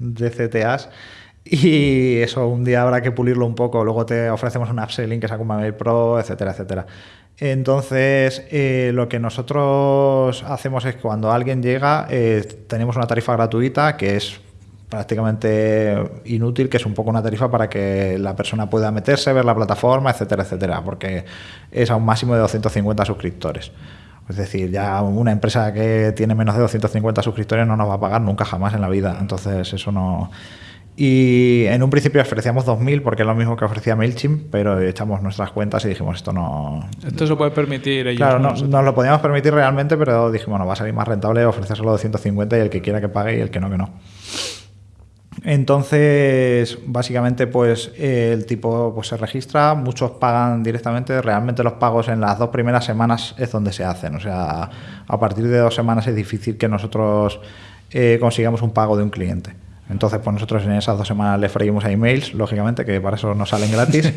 de CTAs. Y eso un día habrá que pulirlo un poco. Luego te ofrecemos un upselling que es Akuma Mail Pro, etcétera, etcétera. Entonces, eh, lo que nosotros hacemos es que cuando alguien llega, eh, tenemos una tarifa gratuita que es prácticamente inútil, que es un poco una tarifa para que la persona pueda meterse, ver la plataforma, etcétera, etcétera, porque es a un máximo de 250 suscriptores. Es decir, ya una empresa que tiene menos de 250 suscriptores no nos va a pagar nunca jamás en la vida. Entonces, eso no y en un principio ofrecíamos 2.000 porque es lo mismo que ofrecía MailChimp, pero echamos nuestras cuentas y dijimos, esto no... Esto se puede permitir. claro, no, nos lo podíamos permitir realmente, pero dijimos, bueno, va a salir más rentable ofrecer solo 250 y el que quiera que pague y el que no, que no. Entonces, básicamente, pues el tipo pues, se registra, muchos pagan directamente, realmente los pagos en las dos primeras semanas es donde se hacen, o sea, a partir de dos semanas es difícil que nosotros eh, consigamos un pago de un cliente. Entonces, pues nosotros en esas dos semanas le freímos a emails, lógicamente, que para eso nos salen gratis.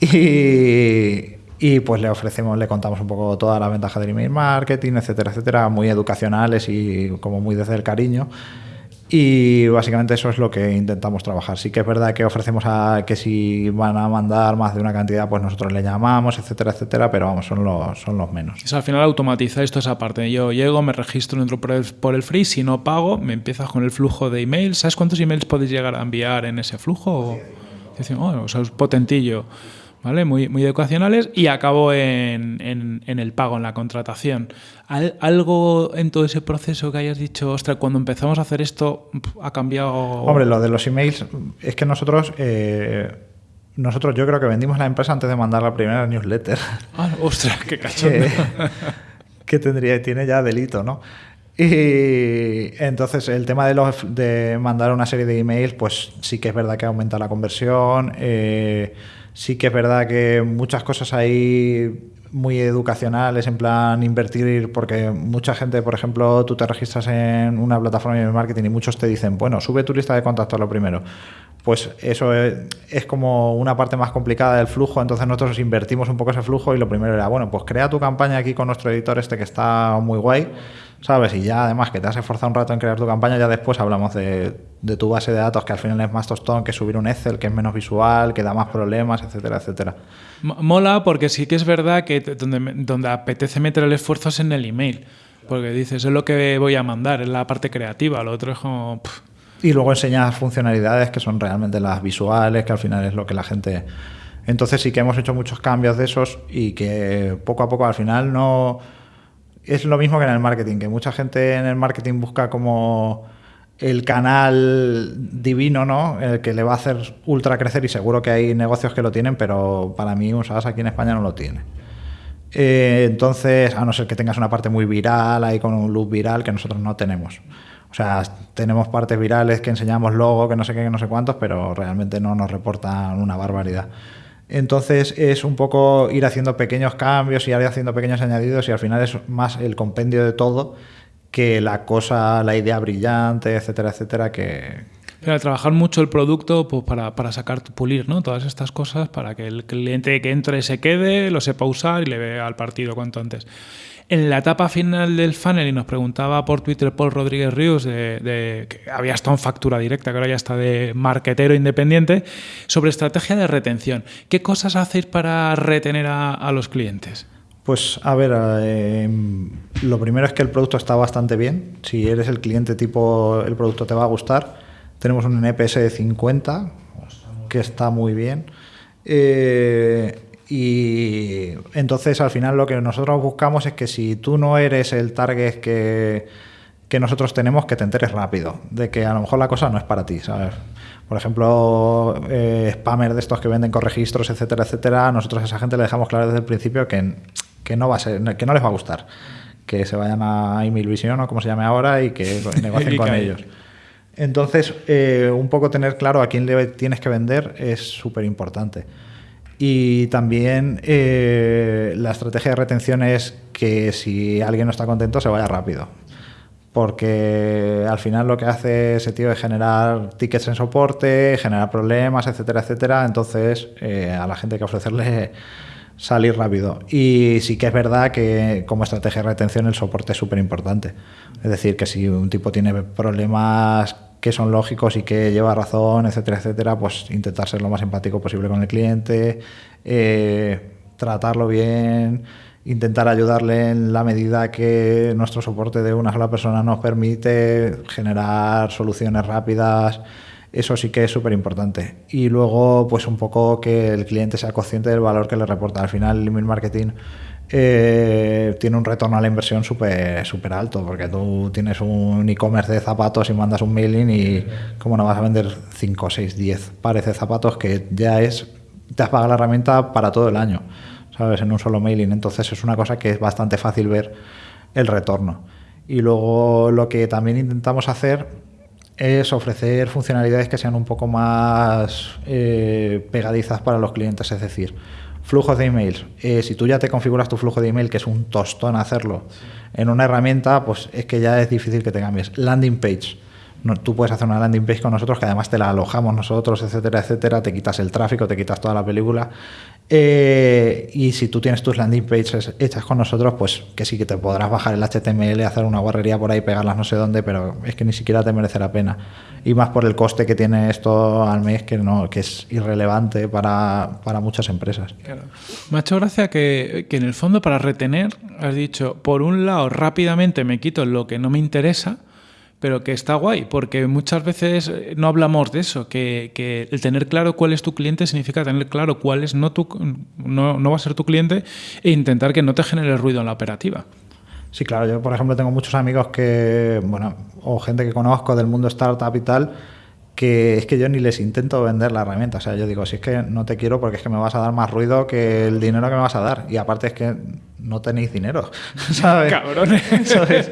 y, pues le ofrecemos, le contamos un poco todas las ventajas del email marketing, etcétera, etcétera, muy educacionales y como muy desde el cariño. Y básicamente eso es lo que intentamos trabajar. Sí que es verdad que ofrecemos a que si van a mandar más de una cantidad, pues nosotros le llamamos, etcétera, etcétera, pero vamos, son los, son los menos. al final automatizáis toda esa parte. Yo llego, me registro, entro por el, por el free, si no pago, me empiezas con el flujo de emails. ¿Sabes cuántos emails podéis llegar a enviar en ese flujo? Oh, o sea, es potentillo. ¿Vale? Muy, muy educacionales y acabo en, en, el pago, en la contratación. ¿Algo en todo ese proceso que hayas dicho, ostras, cuando empezamos a hacer esto ha cambiado? Hombre, lo de los emails, es que nosotros... Eh, nosotros yo creo que vendimos la empresa antes de mandar la primera newsletter. Ah, ostras, qué cachondo. que, tendría, tiene ya delito, ¿no? Y entonces el tema de, los, de mandar una serie de emails, pues sí que es verdad que aumenta la conversión. Eh, Sí que es verdad que muchas cosas ahí muy educacionales, en plan invertir, porque mucha gente, por ejemplo, tú te registras en una plataforma de marketing y muchos te dicen, bueno, sube tu lista de contactos lo primero. Pues eso es, como una parte más complicada del flujo, entonces nosotros invertimos un poco ese flujo y lo primero era, bueno, pues crea tu campaña aquí con nuestro editor este que está muy guay ¿sabes? Y ya además que te has esforzado un rato en crear tu campaña, ya después hablamos de, tu base de datos, que al final es más tostón que subir un Excel, que es menos visual, que da más problemas, etcétera, etcétera. Mola porque sí que es verdad que donde, donde apetece meter el esfuerzo es en el email, porque dices, es lo que voy a mandar, es la parte creativa, lo otro es como... Y luego enseñas funcionalidades que son realmente las visuales, que al final es lo que la gente... Entonces sí que hemos hecho muchos cambios de esos y que poco a poco al final no es lo mismo que en el marketing, que mucha gente en el marketing busca como el canal divino, ¿no? El que le va a hacer ultra crecer y seguro que hay negocios que lo tienen, pero para mí un aquí en España no lo tiene. Eh, entonces, a no ser que tengas una parte muy viral, ahí con un loop viral que nosotros no tenemos. O sea, tenemos partes virales que enseñamos logo, que no sé qué, que no sé cuántos, pero realmente no nos reportan una barbaridad. Entonces es un poco ir haciendo pequeños cambios y ir haciendo pequeños añadidos y al final es más el compendio de todo que la cosa, la idea brillante, etcétera, etcétera, que... Trabajar mucho el producto pues, para, para sacar, pulir ¿no? todas estas cosas para que el cliente que entre se quede, lo sepa usar y le vea al partido cuanto antes. En la etapa final del funnel, y nos preguntaba por Twitter Paul Rodríguez Ríos, de, que había estado en factura directa, que ahora ya está de marquetero independiente, sobre estrategia de retención. ¿Qué cosas hacéis para retener a, los clientes? Pues a ver, eh, lo primero es que el producto está bastante bien. Si eres el cliente tipo, el producto te va a gustar. Tenemos un NPS de 50, que está muy bien. Eh, y entonces al final lo que nosotros buscamos es que si tú no eres el target que, que nosotros tenemos, que te enteres rápido, de que a lo mejor la cosa no es para ti, ¿sabes? Por ejemplo, eh, spammer de estos que venden con registros, etcétera, etcétera, nosotros a esa gente le dejamos claro desde el principio que, que no va a ser, que no les va a gustar, que se vayan a Email Vision o como se llame ahora y que negocien con ellos. Entonces, eh, un poco tener claro a quién le tienes que vender es súper importante. Y también eh, la estrategia de retención es que si alguien no está contento se vaya rápido. Porque al final lo que hace ese tío es generar tickets en soporte, generar problemas, etcétera, etcétera. Entonces eh, a la gente hay que ofrecerle salir rápido. Y sí que es verdad que como estrategia de retención el soporte es súper importante. Es decir, que si un tipo tiene problemas que son lógicos y que lleva razón, etcétera, etcétera, pues intentar ser lo más empático posible con el cliente, eh, tratarlo bien, intentar ayudarle en la medida que nuestro soporte de una sola persona nos permite generar soluciones rápidas. Eso sí que es súper importante. Y luego, pues un poco que el cliente sea consciente del valor que le reporta. Al final, el email marketing eh, tiene un retorno a la inversión súper super alto, porque tú tienes un e-commerce de zapatos y mandas un mailing y como no vas a vender 5, 6, 10 pares de zapatos que ya es, te has pagado la herramienta para todo el año, ¿sabes? En un solo mailing. Entonces es una cosa que es bastante fácil ver el retorno. Y luego lo que también intentamos hacer es ofrecer funcionalidades que sean un poco más eh, pegadizas para los clientes, es decir, Flujos de emails. Eh, si tú ya te configuras tu flujo de email, que es un tostón hacerlo en una herramienta, pues es que ya es difícil que te cambies. Landing page. no- tú puedes hacer una landing page con nosotros que además te la alojamos nosotros, etcétera, etcétera, te quitas el tráfico, te quitas toda la película. Eh, y si tú tienes tus landing pages hechas con nosotros, pues que sí que te podrás bajar el HTML, hacer una guarrería por ahí, pegarlas no sé dónde, pero es que ni siquiera te merece la pena. Y más por el coste que tiene esto al mes, que no, que es irrelevante para, para muchas empresas. Claro. Me ha hecho gracia que, que en el fondo para retener has dicho, por un lado rápidamente me quito lo que no me interesa, pero que está guay, porque muchas veces eh, no hablamos de eso, que, que el tener claro cuál es tu cliente significa tener claro cuál es no, tu, no, no va a ser tu cliente e intentar que no te genere ruido en la operativa. Sí, claro, yo por ejemplo tengo muchos amigos que, bueno, o gente que conozco del mundo startup y tal, que es que yo ni les intento vender la herramienta. O sea, yo digo, si es que no te quiero porque es que me vas a dar más ruido que el dinero que me vas a dar. Y aparte es que no tenéis dinero, ¿sabes? Cabrones. ¿Sabes?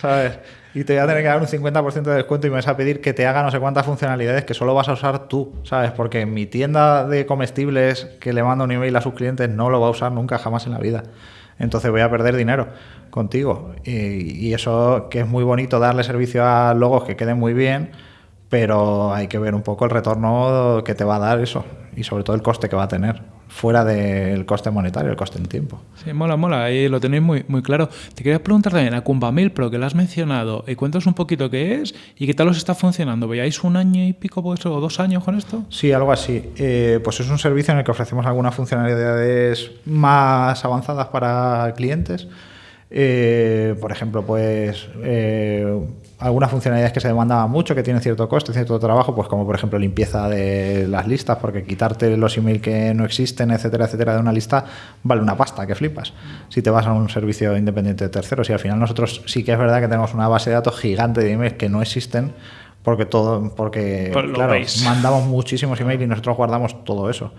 ¿Sabes? Y te voy a tener que dar un 50% de descuento y me vas a pedir que te haga no sé cuántas funcionalidades que solo vas a usar tú, ¿sabes? Porque mi tienda de comestibles que le mando un email a sus clientes no lo va a usar nunca jamás en la vida. Entonces voy a perder dinero contigo. Y, y eso que es muy bonito darle servicio a logos que queden muy bien, pero hay que ver un poco el retorno que te va a dar eso y sobre todo el coste que va a tener, fuera del coste monetario, el coste en tiempo. Sí, mola, mola, ahí lo tenéis muy, muy claro. Te quería preguntar también a Kumbamil Pro, que lo has mencionado, y cuéntanos un poquito qué es y qué tal os está funcionando. ¿Veáis un año y pico pues, o dos años con esto? Sí, algo así. Eh, pues es un servicio en el que ofrecemos algunas funcionalidades más avanzadas para clientes. Eh, por ejemplo, pues eh, algunas funcionalidades que se demandaban mucho, que tienen cierto coste, cierto trabajo, pues como por ejemplo limpieza de las listas, porque quitarte los emails que no existen, etcétera, etcétera, de una lista vale una pasta, que flipas. Si te vas a un servicio independiente de terceros, y al final nosotros sí que es verdad que tenemos una base de datos gigante de emails que no existen, porque todo, porque Pues claro, veis. mandamos muchísimos emails y nosotros guardamos todo eso.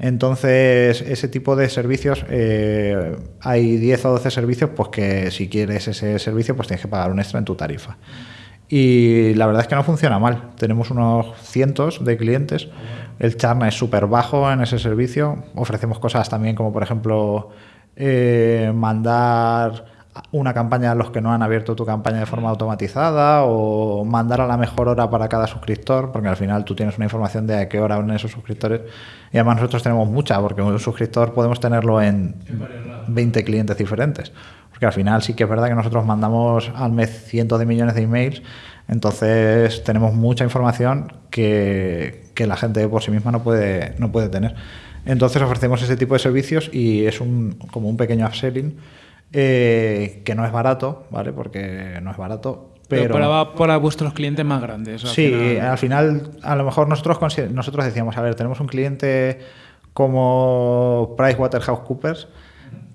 Entonces, ese tipo de servicios, eh, hay 10 o 12 servicios, pues que si quieres ese servicio, pues tienes que pagar un extra en tu tarifa. Y la verdad es que no funciona mal. Tenemos unos cientos de clientes. El churn es súper bajo en ese servicio. Ofrecemos cosas también como, por ejemplo, eh, mandar una campaña a los que no han abierto tu campaña de forma automatizada o mandar a la mejor hora para cada suscriptor, porque al final tú tienes una información de a qué hora van esos suscriptores. Y además nosotros tenemos mucha, porque un suscriptor podemos tenerlo en 20 clientes diferentes. Porque al final sí que es verdad que nosotros mandamos al mes cientos de millones de emails, entonces tenemos mucha información que, que la gente por sí misma no puede, no puede tener. Entonces ofrecemos ese tipo de servicios y es un, como un pequeño upselling eh, que no es barato, ¿vale? Porque no es barato, Pero, pero... para, para vuestros clientes más grandes. al Sí, final. al final, a lo mejor nosotros, nosotros decíamos, a ver, tenemos un cliente como PricewaterhouseCoopers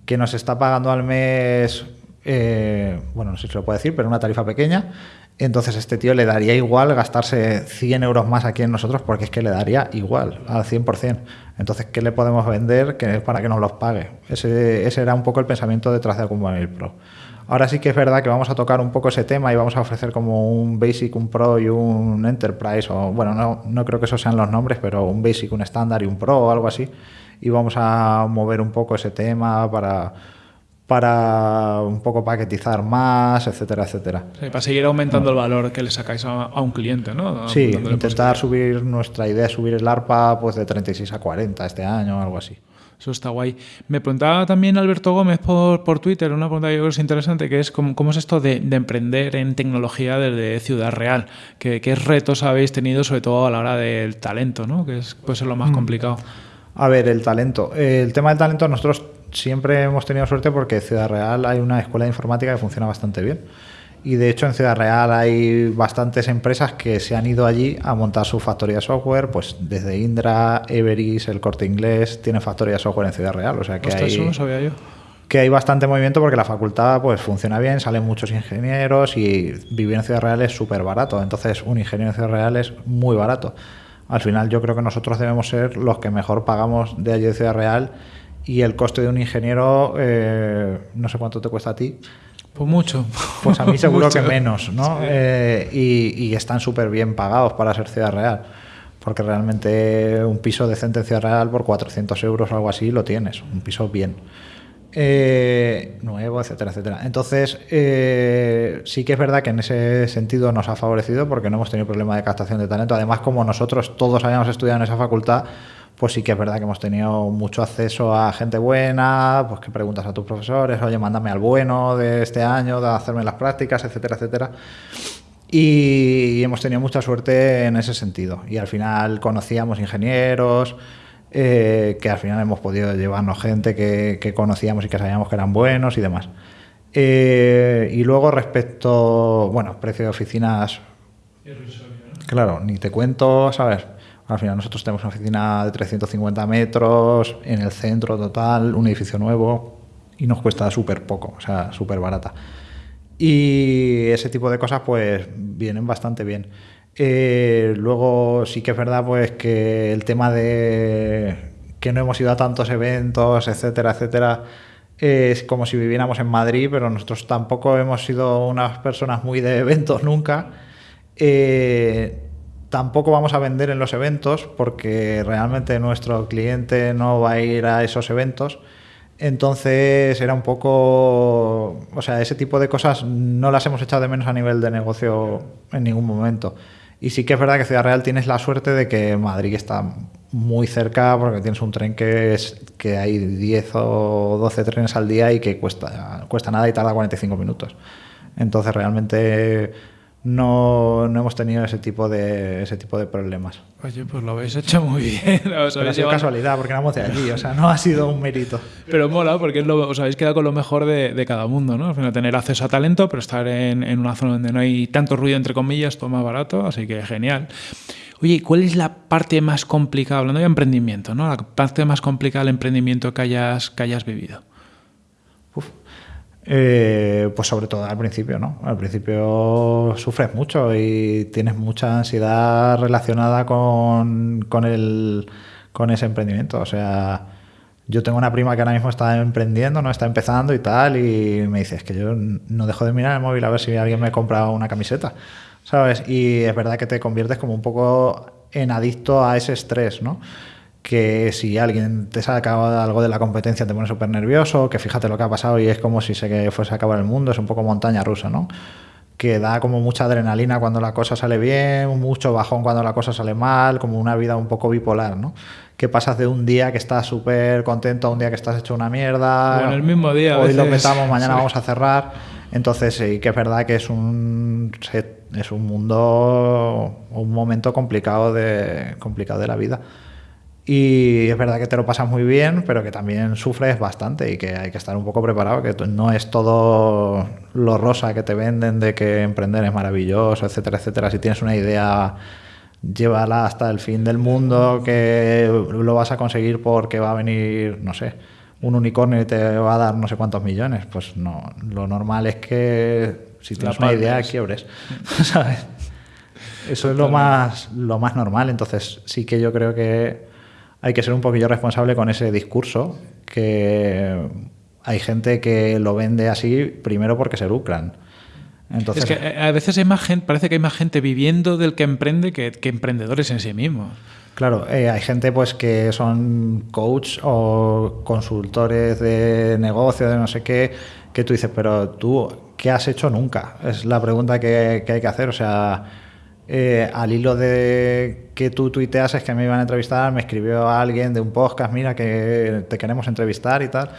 que nos está pagando al mes, eh, bueno, no sé si se lo puedo decir, pero una tarifa pequeña. Entonces, este tío le daría igual gastarse 100 euros más aquí en nosotros porque es que le daría igual, al 100%. Entonces, ¿qué le podemos vender que para que nos los pague? Ese, ese era un poco el pensamiento detrás de Acumbanil Pro. Ahora sí que es verdad que vamos a tocar un poco ese tema y vamos a ofrecer como un Basic, un Pro y un Enterprise, o bueno, no, no creo que esos sean los nombres, pero un Basic, un Standard y un Pro o algo así. Y vamos a mover un poco ese tema para, para un poco paquetizar más, etcétera, etcétera. Sí, para seguir aumentando el valor que le sacáis a, a un cliente, ¿no? Sí, intentar subir nuestra idea, subir el ARPA pues de 36 a 40 este año o algo así. Eso está guay. Me preguntaba también Alberto Gómez por, por Twitter, una pregunta que yo creo que es interesante, que es cómo, cómo es esto de, de emprender en tecnología desde Ciudad Real. ¿Qué, qué retos habéis tenido, sobre todo a la hora del talento, ¿no? que es, puede ser lo Mm. más complicado? A ver, el talento. El tema del talento, nosotros siempre hemos tenido suerte porque en Ciudad Real hay una escuela de informática que funciona bastante bien. Y de hecho en Ciudad Real hay bastantes empresas que se han ido allí a montar su factoría de software, pues desde Indra, Everis, el Corte Inglés, tienen factoría de software en Ciudad Real. O sea que Ostras, hay, eso no sabía yo. que hay bastante movimiento porque la facultad pues funciona bien, salen muchos ingenieros y vivir en Ciudad Real es súper barato. Entonces un ingeniero en Ciudad Real es muy barato. Al final yo creo que nosotros debemos ser los que mejor pagamos de allí de Ciudad Real y el coste de un ingeniero, eh, no sé cuánto te cuesta a ti, Pues mucho. pues a mí seguro que menos, ¿no? Eh, y, y están súper bien pagados para ser Ciudad Real. Porque realmente un piso decente en Ciudad Real por 400 euros o algo así lo tienes, un piso bien. eh, nuevo, etcétera, etcétera. Entonces, eh, sí que es verdad que en ese sentido nos ha favorecido porque no hemos tenido problema de captación de talento. Además, como nosotros todos habíamos estudiado en esa facultad, pues sí que es verdad que hemos tenido mucho acceso a gente buena, pues que preguntas a tus profesores, oye, mándame al bueno de este año, de hacerme las prácticas, etcétera, etcétera. Y hemos tenido mucha suerte en ese sentido. Y al final conocíamos ingenieros, eh, que al final hemos podido llevarnos gente que, conocíamos y que sabíamos que eran buenos y demás. Eh, y luego respecto, bueno, precio de oficinas... Claro, ni te cuento, ¿sabes? Al final nosotros tenemos una oficina de 350 metros en el centro total, un edificio nuevo y nos cuesta súper poco, o sea, súper barata. Y ese tipo de cosas pues vienen bastante bien. Eh, luego sí que es verdad pues que el tema de que no hemos ido a tantos eventos, etcétera, etcétera, es como si viviéramos en Madrid, pero nosotros tampoco hemos sido unas personas muy de eventos nunca. Eh, tampoco vamos a vender en los eventos porque realmente nuestro cliente no va a ir a esos eventos. Entonces era un poco, o sea, ese tipo de cosas no las hemos echado de menos a nivel de negocio en ningún momento. Y sí que es verdad que Ciudad Real tienes la suerte de que Madrid está muy cerca porque tienes un tren que es que hay 10 o 12 trenes al día y que cuesta, cuesta nada y tarda 45 minutos. Entonces realmente no, no, hemos tenido ese tipo de ese tipo de problemas. Oye, pues lo habéis hecho muy bien. Os ha sido casualidad, porque éramos de allí, o sea, no ha sido un mérito. Pero mola, porque os habéis quedado con lo mejor de, de cada mundo, ¿no? Al final, tener acceso a talento, pero estar en, en, una zona donde no hay tanto ruido, entre comillas, todo más barato, así que genial. Oye, ¿cuál es la parte más complicada, hablando de emprendimiento, ¿no? La parte más complicada del emprendimiento que hayas, que hayas vivido? Eh, pues sobre todo al principio, ¿no? Al principio sufres mucho y tienes mucha ansiedad relacionada con, con, el, con ese emprendimiento. O sea, yo tengo una prima que ahora mismo está emprendiendo, no está empezando y tal, y me dice, es que yo no dejo de mirar el móvil a ver si alguien me compra una camiseta, ¿sabes? Y es verdad que te conviertes como un poco en adicto a ese estrés, ¿no? Que si alguien te saca algo de la competencia te pone súper nervioso, que fíjate lo que ha pasado y es como si se fuese a acabar el mundo, es un poco montaña rusa, ¿no? Que da como mucha adrenalina cuando la cosa sale bien, mucho bajón cuando la cosa sale mal, como una vida un poco bipolar, ¿no? Que pasas de un día que estás súper contento a un día que estás hecho una mierda. Bueno, el mismo día. Hoy lo metamos, mañana vamos a cerrar. Entonces sí que es verdad que es un, es un mundo, un momento complicado de, complicado de la vida. Y es verdad que te lo pasas muy bien, pero que también sufres bastante y que hay que estar un poco preparado, que no es todo lo rosa que te venden de que emprender es maravilloso, etcétera, etcétera. Si tienes una idea, llévala hasta el fin del mundo, que lo vas a conseguir porque va a venir, no sé, un unicornio y te va a dar no sé cuántos millones. Pues no, lo normal es que si tienes una idea, quiebres, ¿sabes? Eso es lo más, lo más normal, entonces sí que yo creo que hay que ser un poquillo responsable con ese discurso, que hay gente que lo vende así primero porque se lucran. Entonces, es que eh, a veces hay más gente, parece que hay más gente viviendo del que emprende que, emprendedores en sí mismos. Claro, eh, hay gente pues que son coach o consultores de negocio, de no sé qué, que tú dices, pero tú, ¿qué has hecho nunca? Es la pregunta que, que hay que hacer. O sea, eh, al hilo de que tú tuiteas es que me iban a entrevistar, me escribió alguien de un podcast, mira que te queremos entrevistar y tal,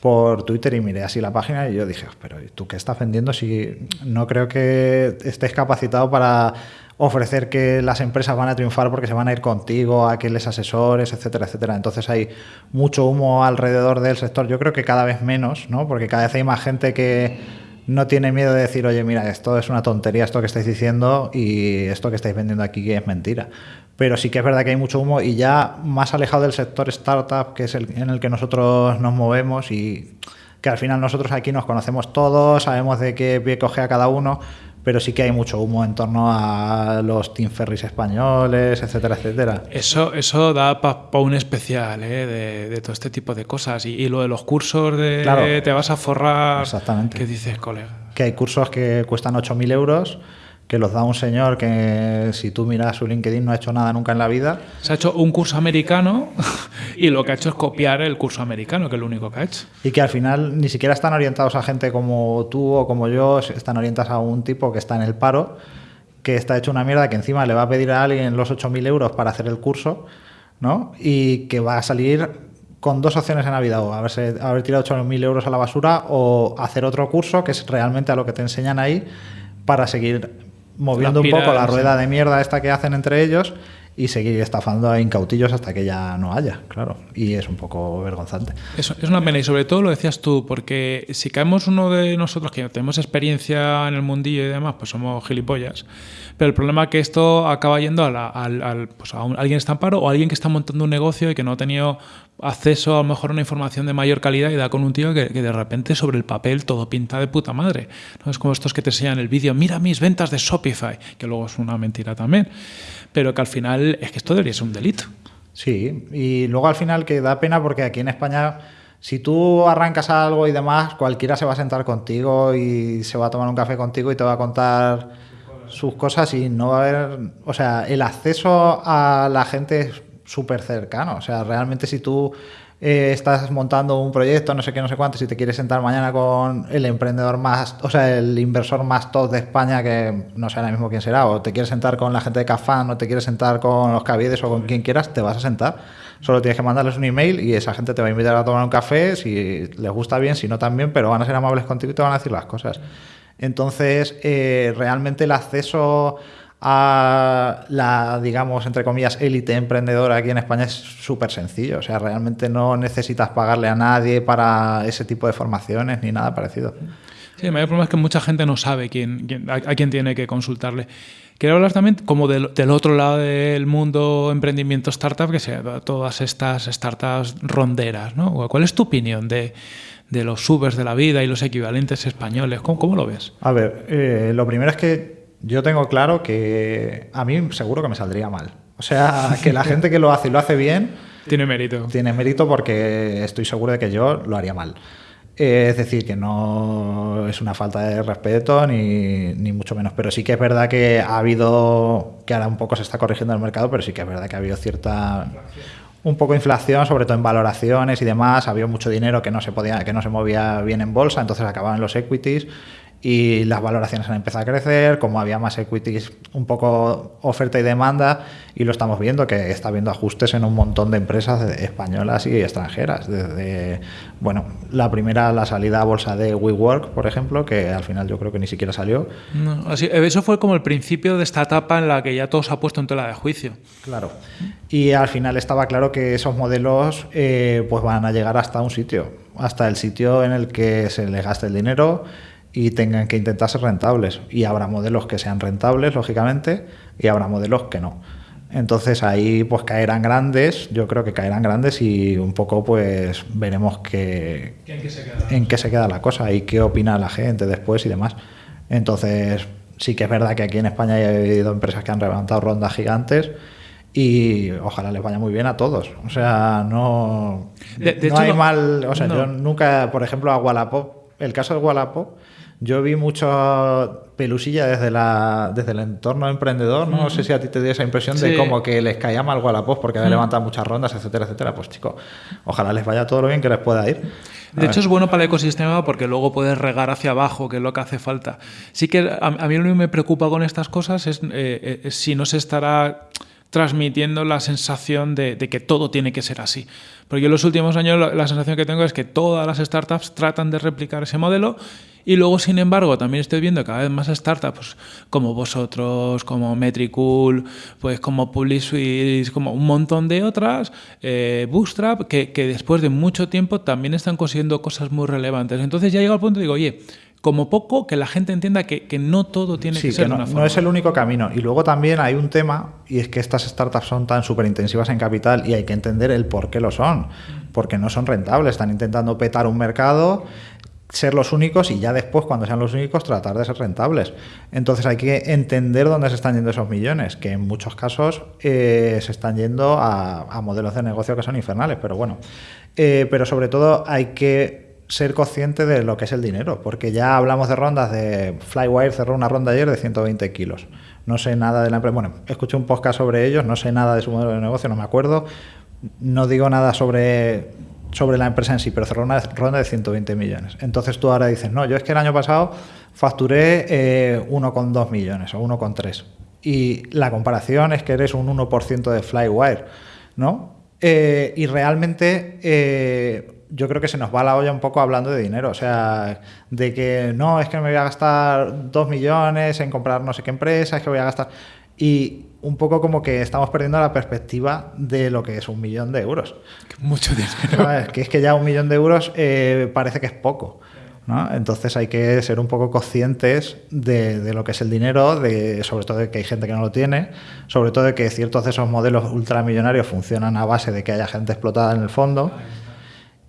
por Twitter y miré así la página y yo dije, pero ¿tú qué estás vendiendo si no creo que estés capacitado para ofrecer que las empresas van a triunfar porque se van a ir contigo, a que les asesores, etcétera, etcétera. Entonces hay mucho humo alrededor del sector. Yo creo que cada vez menos, ¿no? Porque cada vez hay más gente que no tiene miedo de decir, oye, mira, esto es una tontería, esto que estáis diciendo y esto que estáis vendiendo aquí es mentira. Pero sí que es verdad que hay mucho humo y ya más alejado del sector startup, que es el en el que nosotros nos movemos y que al final nosotros aquí nos conocemos todos, sabemos de qué pie coge a cada uno, pero sí que hay mucho humo en torno a los Team Ferris españoles, etcétera, etcétera. Eso, eso da para un especial ¿eh? de, todo este tipo de cosas. Y, lo de los cursos de te vas a forrar. Exactamente. ¿Qué dices, colega? Que hay cursos que cuestan 8.000 euros que los da un señor que si tú miras su LinkedIn no ha hecho nada nunca en la vida. Se ha hecho un curso americano Y lo que ha hecho es copiar el curso americano, que es lo único que ha hecho. Y que al final ni siquiera están orientados a gente como tú o como yo, están orientados a un tipo que está en el paro, que está hecho una mierda, que encima le va a pedir a alguien los 8.000 euros para hacer el curso, ¿no? Y que va a salir con dos opciones en la vida, o haberse, haber tirado 8.000 euros a la basura o hacer otro curso, que es realmente a lo que te enseñan ahí, para seguir moviendo un poco la rueda de mierda esta que hacen entre ellos y seguir estafando a incautillos hasta que ya no haya, claro. Y es un poco vergonzante. Eso es una pena y sobre todo lo decías tú, porque si caemos uno de nosotros que tenemos experiencia en el mundillo y demás, pues somos gilipollas. Pero el problema es que esto acaba yendo a, pues alguien paro o a alguien que está montando un negocio y que no ha tenido acceso a lo mejor a una información de mayor calidad y da con un tío que, de repente sobre el papel todo pinta de puta madre. ¿no? Es como estos que te enseñan el vídeo, mira mis ventas de Shopify, que luego es una mentira también pero que al final es que esto debería ser un delito. Sí, y luego al final que da pena porque aquí en España, si tú arrancas algo y demás, cualquiera se va a sentar contigo y se va a tomar un café contigo y te va a contar sus cosas y no va a haber, o sea, el acceso a la gente es súper cercano, o sea, realmente si tú eh, estás montando un proyecto, no sé qué, no sé cuánto, si te quieres sentar mañana con el emprendedor más, o sea, el inversor más top de España, que no sé ahora mismo quién será, o te quieres sentar con la gente de Cafán, o te quieres sentar con los Caviedes o con quien quieras, te vas a sentar. Solo tienes que mandarles un email y esa gente te va a invitar a tomar un café, si les gusta bien, si no también, pero van a ser amables contigo y te van a decir las cosas. Entonces, eh, realmente el acceso a la, digamos, entre comillas, élite emprendedora aquí en España es súper sencillo. O sea, realmente no necesitas pagarle a nadie para ese tipo de formaciones ni nada parecido. Sí, el mayor problema es que mucha gente no sabe quién, a, quién tiene que consultarle. Quiero hablar también como del, otro lado del mundo emprendimiento startup, que sea todas estas startups ronderas. ¿no? ¿Cuál es tu opinión de, de los subers de la vida y los equivalentes españoles? ¿Cómo, cómo lo ves? A ver, eh, lo primero es que yo tengo claro que a mí seguro que me saldría mal. O sea, que la gente que lo hace y lo hace bien... Tiene mérito. Tiene mérito porque estoy seguro de que yo lo haría mal. Eh, es decir, que no es una falta de respeto ni, ni, mucho menos. Pero sí que es verdad que ha habido, que ahora un poco se está corrigiendo el mercado, pero sí que es verdad que ha habido cierta un poco de inflación, sobre todo en valoraciones y demás. Había mucho dinero que no se podía, que no se movía bien en bolsa, entonces acababan los equities y las valoraciones han empezado a crecer, como había más equities, un poco oferta y demanda, y lo estamos viendo, que está habiendo ajustes en un montón de empresas españolas y extranjeras. Desde, bueno, la primera, la salida a bolsa de WeWork, por ejemplo, que al final yo creo que ni siquiera salió. así, eso fue como el principio de esta etapa en la que ya todo se ha puesto en tela de juicio. Claro. Y al final estaba claro que esos modelos eh, pues van a llegar hasta un sitio, hasta el sitio en el que se les gaste el dinero y tengan que intentar ser rentables. Y habrá modelos que sean rentables, lógicamente, y habrá modelos que no. Entonces ahí pues caerán grandes, yo creo que caerán grandes y un poco pues veremos que, ¿En, qué se queda la cosa y qué opina la gente después y demás. Entonces sí que es verdad que aquí en España ha habido empresas que han levantado rondas gigantes y ojalá les vaya muy bien a todos. O sea, no, no hay mal, o sea, yo nunca, por ejemplo, a Wallapop, el caso de Wallapop, yo vi mucho pelusilla desde, la, desde el entorno emprendedor, ¿no? sé si a ti te dio esa impresión de como que les caía mal Wallapop porque había levantado muchas rondas, etcétera, etcétera. Pues chico, ojalá les vaya todo lo bien que les pueda ir. De hecho, es bueno para el ecosistema porque luego puedes regar hacia abajo, que es lo que hace falta. Sí que a, mí lo que me preocupa con estas cosas es, eh, eh, si no se estará transmitiendo la sensación de, que todo tiene que ser así. Porque en los últimos años la sensación que tengo es que todas las startups tratan de replicar ese modelo y luego, sin embargo, también estoy viendo cada vez más startups como vosotros, como Metricool, pues como PubliSuite, como un montón de otras, eh, Bootstrap, que, después de mucho tiempo también están consiguiendo cosas muy relevantes. Entonces ya llega al punto y digo, oye, como poco que la gente entienda que, que no todo tiene que ser no, una forma. No es el único camino. Y luego también hay un tema, y es que estas startups son tan súper intensivas en capital y hay que entender el por qué lo son. Porque no son rentables, están intentando petar un mercado ser los únicos y ya después, cuando sean los únicos, tratar de ser rentables. Entonces hay que entender dónde se están yendo esos millones, que en muchos casos eh, se están yendo a, modelos de negocio que son infernales, pero bueno. Eh, pero sobre todo hay que ser consciente de lo que es el dinero, porque ya hablamos de rondas de Flywire cerró una ronda ayer de 120 kilos. No sé nada de la empresa. Bueno, escuché un podcast sobre ellos, no sé nada de su modelo de negocio, no me acuerdo no digo nada sobre, sobre la empresa en sí, pero cerró una ronda de 120 millones. Entonces tú ahora dices, no, yo es que el año pasado facturé eh, 1,2 millones o 1,3. Y la comparación es que eres un 1% de Flywire, ¿no? Eh, y realmente eh, yo creo que se nos va la olla un poco hablando de dinero. O sea, de que no, es que me voy a gastar 2 millones en comprar no sé qué empresa, es que voy a gastar. Y un poco como que estamos perdiendo la perspectiva de lo que es un millón de euros. Mucho dinero. ¿Sabes? Que es que ya un millón de euros eh, parece que es poco. ¿no? Entonces hay que ser un poco conscientes de, de, lo que es el dinero, de, sobre todo de que hay gente que no lo tiene, sobre todo de que ciertos de esos modelos ultramillonarios funcionan a base de que haya gente explotada en el fondo.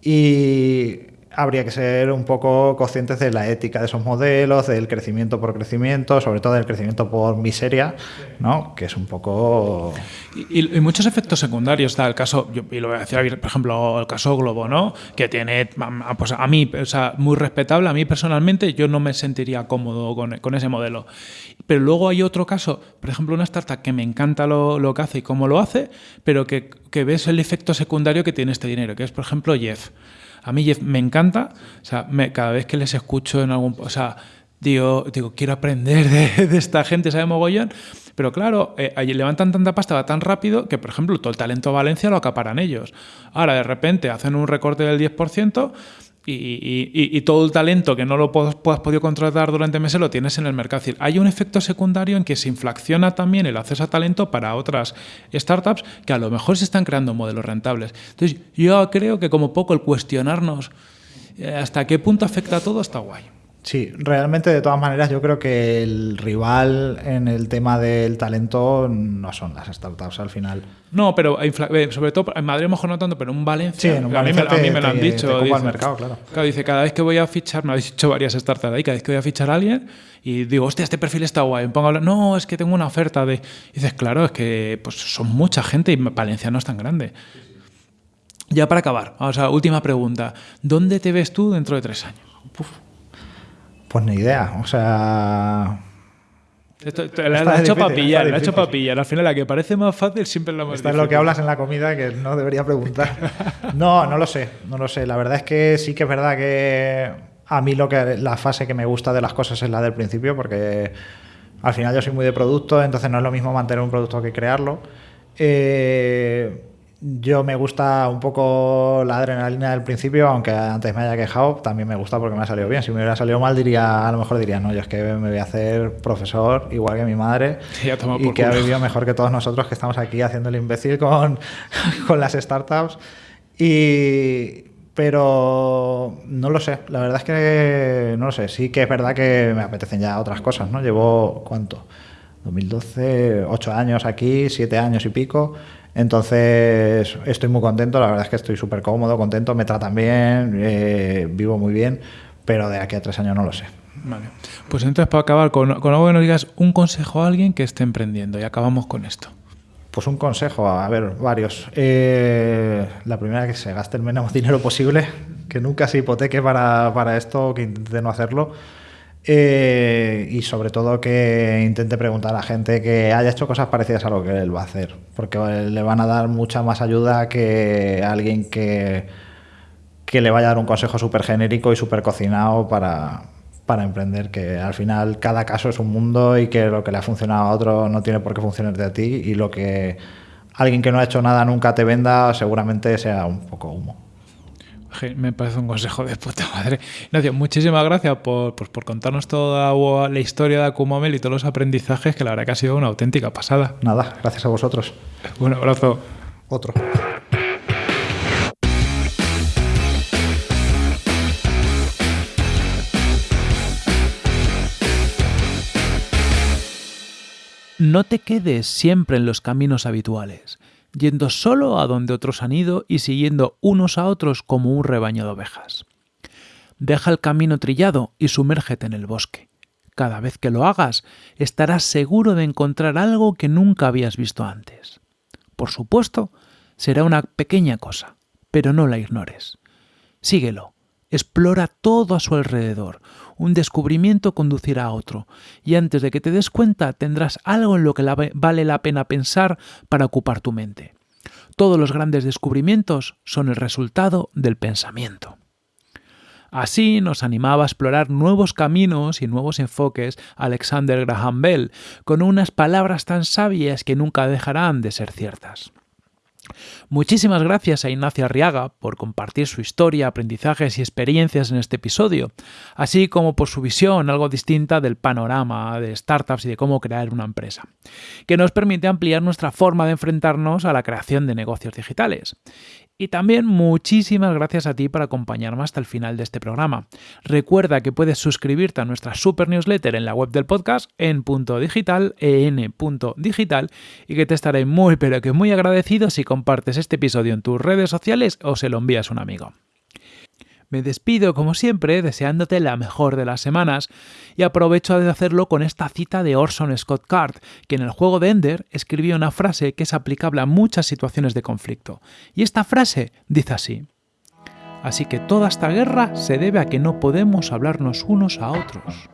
Y habría que ser un poco conscientes de la ética de esos modelos, del crecimiento por crecimiento, sobre todo del crecimiento por miseria, ¿no? que es un poco... Y, muchos efectos secundarios, está el caso, y lo voy a decir, por ejemplo, el caso Globo, ¿no? que tiene, pues a mí, o sea, muy respetable, a mí personalmente yo no me sentiría cómodo con, con ese modelo. Pero luego hay otro caso, por ejemplo, una startup que me encanta lo, lo que hace y cómo lo hace, pero que, que ves el efecto secundario que tiene este dinero, que es, por ejemplo, Jeff. A mí Jeff me encanta, o sea, cada vez que les escucho en algún... O sea, digo, digo quiero aprender de, de esta gente, sabe mogollón, pero claro, eh, levantan tanta pasta, va tan rápido que, por ejemplo, todo el talento de Valencia lo acaparan ellos. Ahora, de repente, hacen un recorte del 10%, y, y, y, todo el talento que no lo has podido contratar durante meses lo tienes en el mercado. Hay un efecto secundario en que se inflaciona también el acceso a talento para otras startups que a lo mejor se están creando modelos rentables. Entonces, yo creo que como poco el cuestionarnos eh, hasta qué punto afecta a todo está guay. Sí, realmente de todas maneras yo creo que el rival en el tema del talento no son las startups al final. No, pero sobre todo en Madrid mejor no tanto, pero en Valencia, sí, en a, mí me, a, mí me, lo han te, dicho. Te dice, al mercado, claro. claro. Dice, cada vez que voy a fichar, me habéis dicho varias startups ahí, cada vez que voy a fichar a alguien y digo, hostia, este perfil está guay, me pongo a hablar, no, es que tengo una oferta de... Y dices, claro, es que pues, son mucha gente y Valencia no es tan grande. Ya para acabar, o sea, última pregunta, ¿dónde te ves tú dentro de tres años? Uf. Pues ni idea, o sea... Esto, te la hecho para pillar, la hecho para pillar. Al final, la que parece más fácil siempre la más Esto difícil. es lo que hablas en la comida que no debería preguntar. no, no lo sé, no lo sé. La verdad es que sí que es verdad que a mí lo que la fase que me gusta de las cosas es la del principio, porque al final yo soy muy de producto, entonces no es lo mismo mantener un producto que crearlo. Eh, yo me gusta un poco la adrenalina del principio, aunque antes me haya quejado, también me gusta porque me ha salido bien. Si me hubiera salido mal, diría, a lo mejor diría, no, yo es que me voy a hacer profesor, igual que mi madre, Ya y que ha culo. vivido mejor que todos nosotros que estamos aquí haciendo el imbécil con, con las startups. Y, pero no lo sé, la verdad es que no lo sé. Sí que es verdad que me apetecen ya otras cosas, ¿no? Llevo, ¿cuánto? 2012, 8 años aquí, 7 años y pico. Entonces estoy muy contento, la verdad es que estoy súper cómodo, contento, me tratan bien, eh, vivo muy bien, pero de aquí a tres años no lo sé. Vale. Pues entonces, para acabar, con, con algo que nos digas un consejo a alguien que esté emprendiendo y acabamos con esto. Pues un consejo, a ver, varios. Eh, la primera, que se gaste el menos dinero posible, que nunca se hipoteque para, para esto, que intente no hacerlo. Eh, y sobre todo que intente preguntar a gente que haya hecho cosas parecidas a lo que él va a hacer, porque le van a dar mucha más ayuda que alguien que, que le vaya a dar un consejo súper genérico y súper cocinado para, para emprender, que al final cada caso es un mundo y que lo que le ha funcionado a otro no tiene por qué funcionarte a ti y lo que alguien que no ha hecho nada nunca te venda seguramente sea un poco humo. Me parece un consejo de puta madre. Ignacio, muchísimas gracias por, por, por, contarnos toda la historia de Acumamel y todos los aprendizajes, que la verdad que ha sido una auténtica pasada. Nada, gracias a vosotros. Un abrazo. Otro. No te quedes siempre en los caminos habituales, yendo solo a donde otros han ido y siguiendo unos a otros como un rebaño de ovejas. Deja el camino trillado y sumérgete en el bosque. Cada vez que lo hagas, estarás seguro de encontrar algo que nunca habías visto antes. Por supuesto, será una pequeña cosa, pero no la ignores. Síguelo, explora todo a su alrededor. Un descubrimiento conducirá a otro, y antes de que te des cuenta tendrás algo en lo que vale la pena pensar para ocupar tu mente. Todos los grandes descubrimientos son el resultado del pensamiento. Así nos animaba a explorar nuevos caminos y nuevos enfoques Alexander Graham Bell, con unas palabras tan sabias que nunca dejarán de ser ciertas. Muchísimas gracias a Ignacio Arriaga por compartir su historia, aprendizajes y experiencias en este episodio, así como por su visión algo distinta del panorama de startups y de cómo crear una empresa, que nos permite ampliar nuestra forma de enfrentarnos a la creación de negocios digitales. Y también muchísimas gracias a ti por acompañarme hasta el final de este programa. Recuerda que puedes suscribirte a nuestra super newsletter en la web del podcast en punto digital, en digital, y que te estaré muy pero que muy agradecido si compartes este episodio en tus redes sociales o se lo envías a un amigo. Me despido, como siempre, deseándote la mejor de las semanas y aprovecho de hacerlo con esta cita de Orson Scott Card, que en el juego de Ender escribió una frase que es aplicable a muchas situaciones de conflicto. Y esta frase dice así. Así que toda esta guerra se debe a que no podemos hablarnos unos a otros.